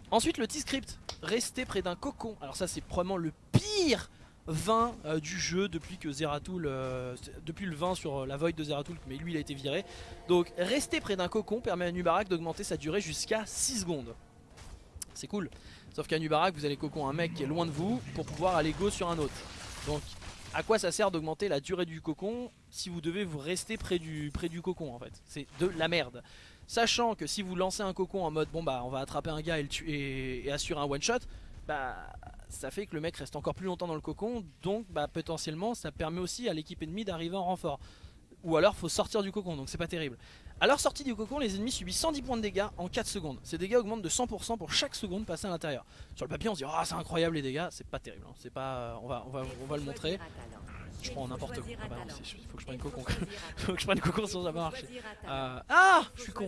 Ensuite le T-script rester près d'un cocon. Alors ça c'est probablement le pire vin euh, du jeu depuis que Zeratul euh, depuis le 20 sur la Void de Zeratul mais lui il a été viré. Donc rester près d'un cocon permet à Nubarak d'augmenter sa durée jusqu'à 6 secondes. C'est cool Sauf qu'à Nubarak, vous allez cocon un mec qui est loin de vous pour pouvoir aller go sur un autre. Donc à quoi ça sert d'augmenter la durée du cocon si vous devez vous rester près du, près du cocon en fait? C'est de la merde. Sachant que si vous lancez un cocon en mode bon bah on va attraper un gars et, le tuer, et, assurer un one shot, bah ça fait que le mec reste encore plus longtemps dans le cocon, donc bah potentiellement ça permet aussi à l'équipe ennemie d'arriver en renfort. Ou alors faut sortir du cocon, donc c'est pas terrible. A leur sortie du cocon, les ennemis subissent 110 points de dégâts en 4 secondes. Ces dégâts augmentent de 100% pour chaque seconde passée à l'intérieur. Sur le papier, on se dit ah c'est incroyable les dégâts, c'est pas terrible. Hein. C'est pas, on va, on va, on va le montrer. Je prends n'importe quoi. Ah bah il faut que je prenne cocon. faut que je prenne cocon sinon ça va marcher. Euh, ah, je suis con.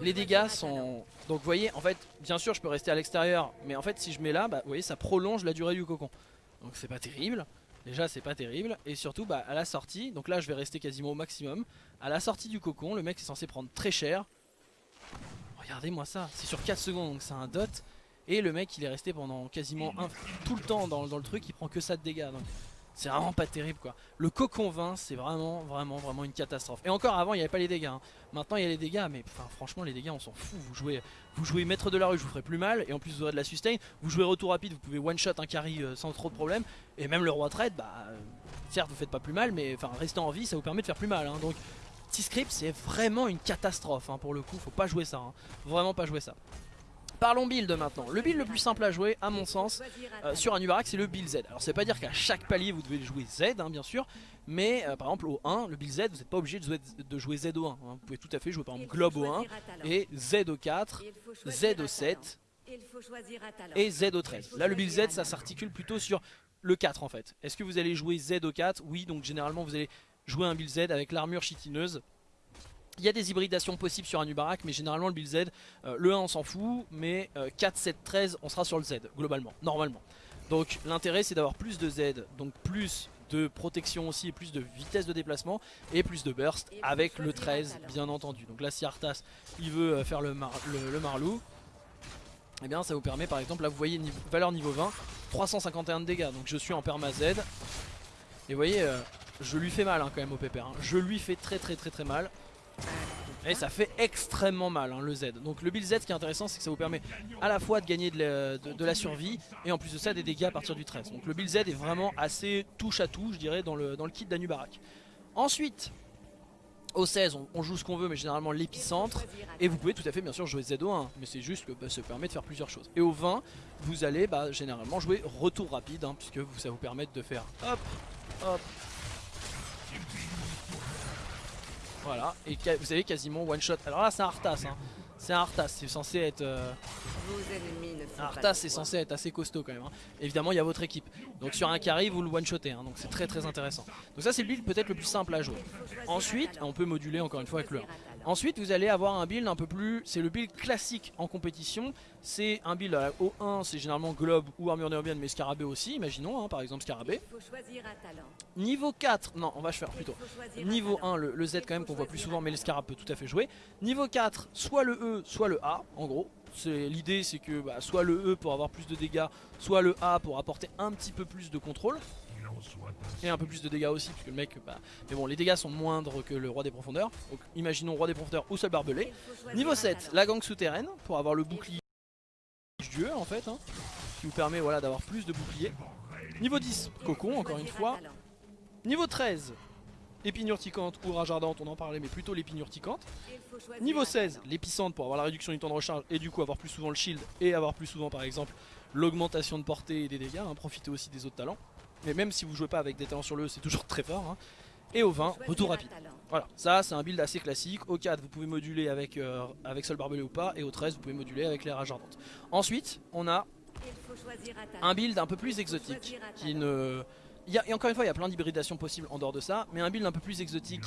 Les dégâts sont... Donc vous voyez, en fait, bien sûr je peux rester à l'extérieur, mais en fait si je mets là, bah, vous voyez ça prolonge la durée du cocon. Donc c'est pas terrible. Déjà c'est pas terrible. Et surtout bah, à la sortie, donc là je vais rester quasiment au maximum. À la sortie du cocon le mec est censé prendre très cher. Regardez moi ça, c'est sur 4 secondes donc c'est un dot. Et le mec il est resté pendant quasiment tout le temps dans, le truc, il prend que ça de dégâts donc c'est vraiment pas terrible quoi. Le cocon 20 c'est vraiment vraiment vraiment une catastrophe. Et encore avant il n'y avait pas les dégâts. Hein. Maintenant il y a les dégâts mais franchement les dégâts on s'en fout. Vous jouez, vous jouez maître de la rue vous ferai plus mal et en plus vous aurez de la sustain. Vous jouez retour rapide vous pouvez one shot un carry euh, sans trop de problème. Et même le roi trade bah euh, certes vous faites pas plus mal mais enfin rester en vie ça vous permet de faire plus mal. Hein. Donc T-Script c'est vraiment une catastrophe hein, pour le coup, faut pas jouer ça, vraiment pas jouer ça. Parlons build maintenant. Le build le plus simple à jouer, à mon sens, euh, sur un Ubarak, c'est le build Z. Alors, veut pas dire qu'à chaque palier vous devez jouer Z, hein, bien sûr, mais euh, par exemple au 1, le build Z, vous n'êtes pas obligé de jouer, de jouer Z au 1. Hein. Vous pouvez tout à fait jouer par exemple Globe au 1 et Z au 4, Z au 7 et Z au 13. Là, le build Z, ça s'articule plutôt sur le 4 en fait. Est-ce que vous allez jouer Z au 4 Oui, donc généralement vous allez jouer un build Z avec l'armure chitineuse il y a des hybridations possibles sur un Ubarak, mais généralement le build Z, euh, le 1 on s'en fout, mais 4, 7, 13 on sera sur le Z, globalement, normalement. Donc l'intérêt c'est d'avoir plus de Z, donc plus de protection aussi et plus de vitesse de déplacement et plus de burst avec le 13 bien entendu. Donc là si Arthas il veut euh, faire le, le, Marlou, et eh bien ça vous permet par exemple, là vous voyez valeur niveau 20, 351 de dégâts, donc je suis en perma Z. Et vous voyez, euh, je lui fais mal hein, quand même au pépère, hein. je lui fais très très très très mal. Et ça fait extrêmement mal hein, le Z. Donc le build Z qui est intéressant c'est que ça vous permet à la fois de gagner de la, survie et en plus de ça des dégâts à partir du 13. Donc le build Z est vraiment assez touche à tout je dirais dans le, kit d'Anubarak. Ensuite au 16 on, joue ce qu'on veut mais généralement l'épicentre et vous pouvez tout à fait bien sûr jouer Z au 1 mais c'est juste que bah, ça permet de faire plusieurs choses. Et au 20 vous allez bah, généralement jouer retour rapide hein, puisque ça vous permet de faire hop hop Voilà, et vous avez quasiment one shot. Alors là c'est un Arthas, hein. c'est un Arthas, c'est censé être... Euh... Un Arthas c'est censé être assez costaud quand même. Hein. Évidemment il y a votre équipe. Donc sur un carry vous le one shotez, hein. donc c'est très très intéressant. Donc ça c'est le build peut-être le plus simple à jouer. Ensuite, on peut moduler encore une fois avec le 1. Ensuite vous allez avoir un build un peu plus, c'est le build classique en compétition, c'est un build à au 1 c'est généralement globe ou armure néobienne mais scarabée aussi, imaginons hein, par exemple scarabée. Niveau 4, non on va faire plutôt, niveau 1 le, Z quand même qu'on voit plus souvent mais le scarab peut tout à fait jouer. Niveau 4 soit le E soit le A en gros, l'idée c'est que bah, soit le E pour avoir plus de dégâts, soit le A pour apporter un petit peu plus de contrôle. Et un peu plus de dégâts aussi, puisque le mec, bah... Mais bon, les dégâts sont moindres que le roi des profondeurs. Donc imaginons roi des profondeurs ou seul barbelé. Niveau 7, la gang souterraine, pour avoir le bouclier dieu en fait. Hein, qui vous permet voilà, d'avoir plus de boucliers. Niveau 10, cocon encore une fois. Niveau 13, épine urticante ou rage ardente, on en parlait mais plutôt l'épine urticante. Niveau 16, l'épicentre pour avoir la réduction du temps de recharge et du coup avoir plus souvent le shield et avoir plus souvent par exemple l'augmentation de portée et des dégâts, hein, profiter aussi des autres talents. Mais même si vous jouez pas avec des talents sur le c'est toujours très fort. Hein. Et au 20, retour rapide. Voilà, ça c'est un build assez classique. Au 4, vous pouvez moduler avec, euh, avec Sol Barbelé ou pas. Et au 13, vous pouvez moduler avec les rages ardentes. Ensuite, on a un build un peu plus exotique. Qui ne... Il y a, et encore une fois, il y a plein d'hybridations possibles en dehors de ça. Mais un build un peu plus exotique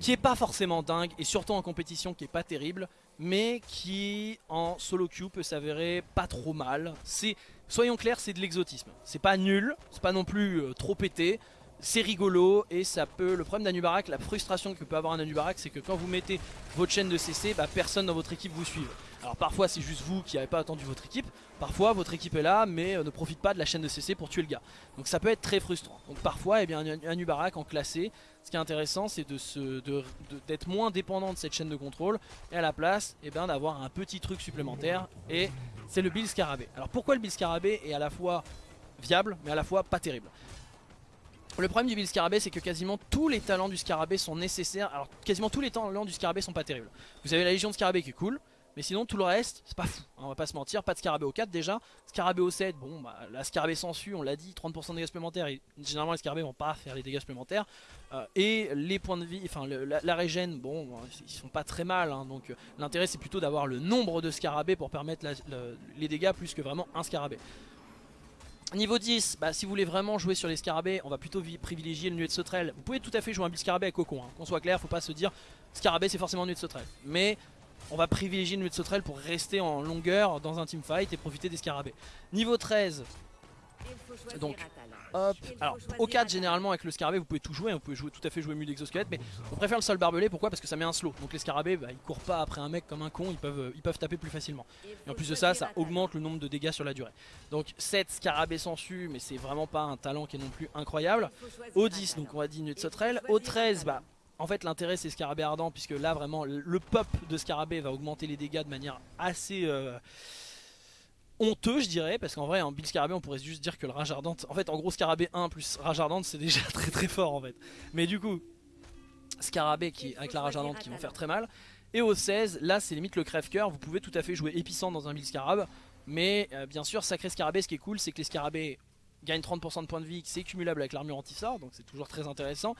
qui est pas forcément dingue. Et surtout en compétition qui est pas terrible. Mais qui en solo queue peut s'avérer pas trop mal. C'est soyons clairs, c'est de l'exotisme. C'est pas nul, c'est pas non plus euh, trop pété, c'est rigolo et ça peut... Le problème d'Anubarak, la frustration que peut avoir un Anubarak, c'est que quand vous mettez votre chaîne de CC, bah, personne dans votre équipe vous suit. Alors parfois c'est juste vous qui n'avez pas attendu votre équipe, parfois votre équipe est là mais euh, ne profite pas de la chaîne de CC pour tuer le gars. Donc ça peut être très frustrant. Donc parfois eh bien, un Anubarak en classé, ce qui est intéressant c'est d'être moins dépendant de cette chaîne de contrôle et à la place eh d'avoir un petit truc supplémentaire et c'est le build scarabée. Alors pourquoi le build scarabée est à la fois viable mais à la fois pas terrible? Le problème du build scarabée c'est que quasiment tous les talents du scarabée sont nécessaires. Alors quasiment tous les talents du scarabée sont pas terribles. Vous avez la légion de scarabée qui est cool mais sinon tout le reste c'est pas fou hein, On va pas se mentir Pas de scarabée au 4 déjà Scarabée au 7 Bon bah la scarabée s'ensuit on l'a dit 30% de dégâts supplémentaires Généralement les scarabées vont pas faire les dégâts supplémentaires euh, Et les points de vie Enfin la, régène Bon ils sont pas très mal hein, Donc euh, l'intérêt c'est plutôt d'avoir le nombre de scarabées Pour permettre les dégâts plus que vraiment un scarabée Niveau 10, bah, si vous voulez vraiment jouer sur les scarabées, on va plutôt privilégier le nuet de sauterelle. Vous pouvez tout à fait jouer un build scarabée avec cocon, hein. qu'on soit clair, faut pas se dire scarabée c'est forcément nuet de sauterelle. Mais on va privilégier de sauterelle pour rester en longueur dans un teamfight et profiter des scarabées. Niveau 13, donc hop, alors au 4 généralement avec le scarabée vous pouvez tout jouer, vous pouvez tout à fait jouer mule d'exosquelette mais on préfère le sol barbelé, pourquoi? Parce que ça met un slow, donc les scarabées bah, ils courent pas après un mec comme un con, ils peuvent, taper plus facilement. Et en plus de ça, ça augmente le nombre de dégâts sur la durée. Donc 7 scarabées su mais c'est vraiment pas un talent qui est non plus incroyable. Au 10 donc on va diminuer de sauterelle, au 13 bah en fait l'intérêt c'est Scarabée Ardent puisque là vraiment le pop de Scarabée va augmenter les dégâts de manière assez euh, honteux je dirais parce qu'en vrai en build Scarabée on pourrait juste dire que le Rage Ardente en fait en gros Scarabée 1 plus Rage Ardente c'est déjà très très fort en fait mais du coup scarabées qui, avec la rage ardente qui vont faire très mal. Et au 16, là c'est limite le crève-cœur, vous pouvez tout à fait jouer épicentre dans un build scarab. Mais euh, bien sûr, sacré scarabée, ce qui est cool, c'est que les scarabées gagnent 30% de points de vie, c'est cumulable avec l'armure anti-sort, donc c'est toujours très intéressant.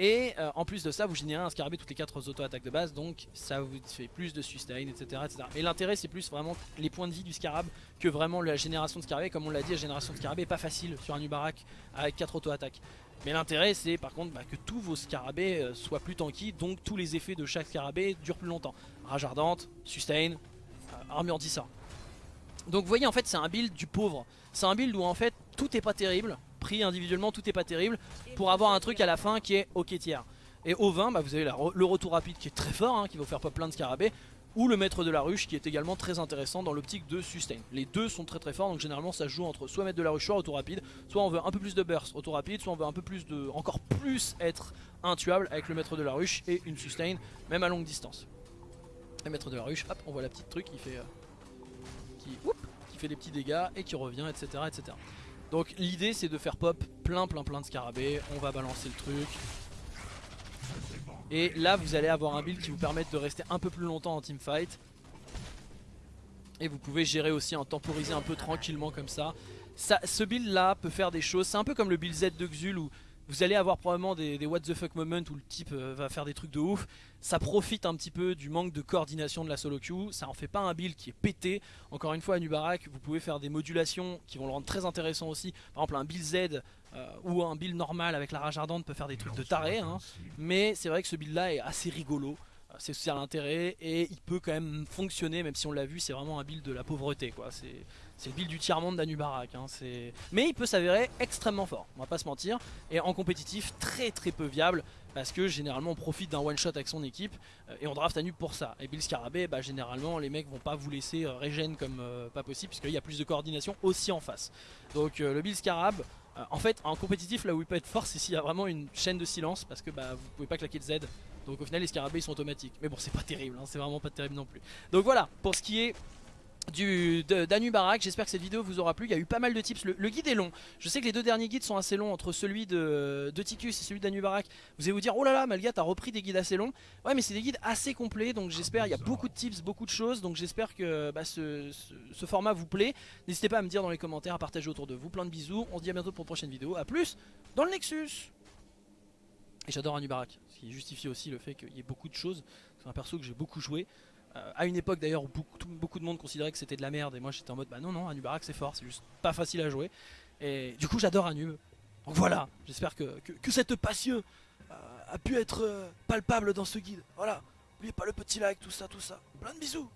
Et euh, en plus de ça, vous générez un scarabée toutes les 4 auto-attaques de base, donc ça vous fait plus de sustain, etc. etc. Et l'intérêt, c'est plus vraiment les points de vie du scarab que vraiment la génération de scarabée. Comme on l'a dit, la génération de scarabée est pas facile sur un Ubarak avec 4 auto-attaques. Mais l'intérêt, c'est par contre bah, que tous vos scarabées euh, soient plus tanky, donc tous les effets de chaque scarabée durent plus longtemps. Rage ardente, sustain, euh, armure anti-sort. Donc vous voyez, en fait, c'est un build du pauvre. C'est un build où en fait, tout est pas terrible pris individuellement, tout est pas terrible, pour avoir un truc à la fin qui est ok tiers. Et au 20, bah, vous avez le retour rapide qui est très fort, hein, qui va vous faire pas plein de scarabées, ou le maître de la ruche qui est également très intéressant dans l'optique de sustain. Les deux sont très très forts, donc généralement ça joue entre soit maître de la ruche, soit retour rapide, soit on veut un peu plus de burst, retour rapide, soit on veut un peu plus de, encore plus être intuable avec le maître de la ruche et une sustain, même à longue distance. Le maître de la ruche, hop, on voit la petite truc qui fait, euh, qui fait des petits dégâts et qui revient, etc. etc. Donc l'idée c'est de faire pop plein plein plein de scarabées, on va balancer le truc. Et là vous allez avoir un build qui vous permette de rester un peu plus longtemps en teamfight. Et vous pouvez gérer aussi en temporiser un peu tranquillement comme ça. ça ce build là peut faire des choses, c'est un peu comme le build Z de Xul où vous allez avoir probablement des, what the fuck moments où le type euh, va faire des trucs de ouf. Ça profite un petit peu du manque de coordination de la solo queue. Ça en fait pas un build qui est pété. Encore une fois, à Nubarak, vous pouvez faire des modulations qui vont le rendre très intéressant aussi. Par exemple, un build Z euh, ou un build normal avec la rage ardente peut faire des trucs de taré. Hein. Mais c'est vrai que ce build là est assez rigolo c'est aussi à l'intérêt et il peut quand même fonctionner même si on l'a vu c'est vraiment un build de la pauvreté quoi c'est le build du tiers-monde d'Anubarak hein. mais il peut s'avérer extrêmement fort on va pas se mentir et en compétitif très très peu viable parce que généralement on profite d'un one shot avec son équipe euh, et on draft Anub pour ça et Bill Scarabée bah, généralement les mecs vont pas vous laisser euh, comme euh, pas possible puisqu'il y a plus de coordination aussi en face donc le Bill Scarab en fait en compétitif là où il peut être fort c'est s'il y a vraiment une chaîne de silence parce que bah, vous pouvez pas claquer de Z donc au final les scarabées ils sont automatiques. Mais bon c'est pas terrible, hein, c'est vraiment pas terrible non plus. Donc voilà, pour ce qui est du d'Anu Barak. J'espère que cette vidéo vous aura plu. Il y a eu pas mal de tips. Le, guide est long. Je sais que les deux derniers guides sont assez longs entre celui de, de et celui d'Anu Barak. Vous allez vous dire, oh là là, Malga, t'as repris des guides assez longs. Ouais, mais c'est des guides assez complets. Donc j'espère, il y a beaucoup de tips, beaucoup de choses. Donc j'espère que bah, ce, format vous plaît. N'hésitez pas à me dire dans les commentaires, à partager autour de vous. Plein de bisous. On se dit à bientôt pour une prochaine vidéo. A plus dans le Nexus. Et j'adore Anubarak, ce qui justifie aussi le fait qu'il y ait beaucoup de choses. C'est un perso que j'ai beaucoup joué. Euh, à une époque d'ailleurs où beaucoup, de monde considérait que c'était de la merde et moi j'étais en mode bah non non Anubarak c'est fort, c'est juste pas facile à jouer. Et du coup j'adore Anu. Donc voilà, j'espère que, que, cette passion euh, a pu être euh, palpable dans ce guide. Voilà, n'oubliez pas le petit like, tout ça, tout ça. Plein de bisous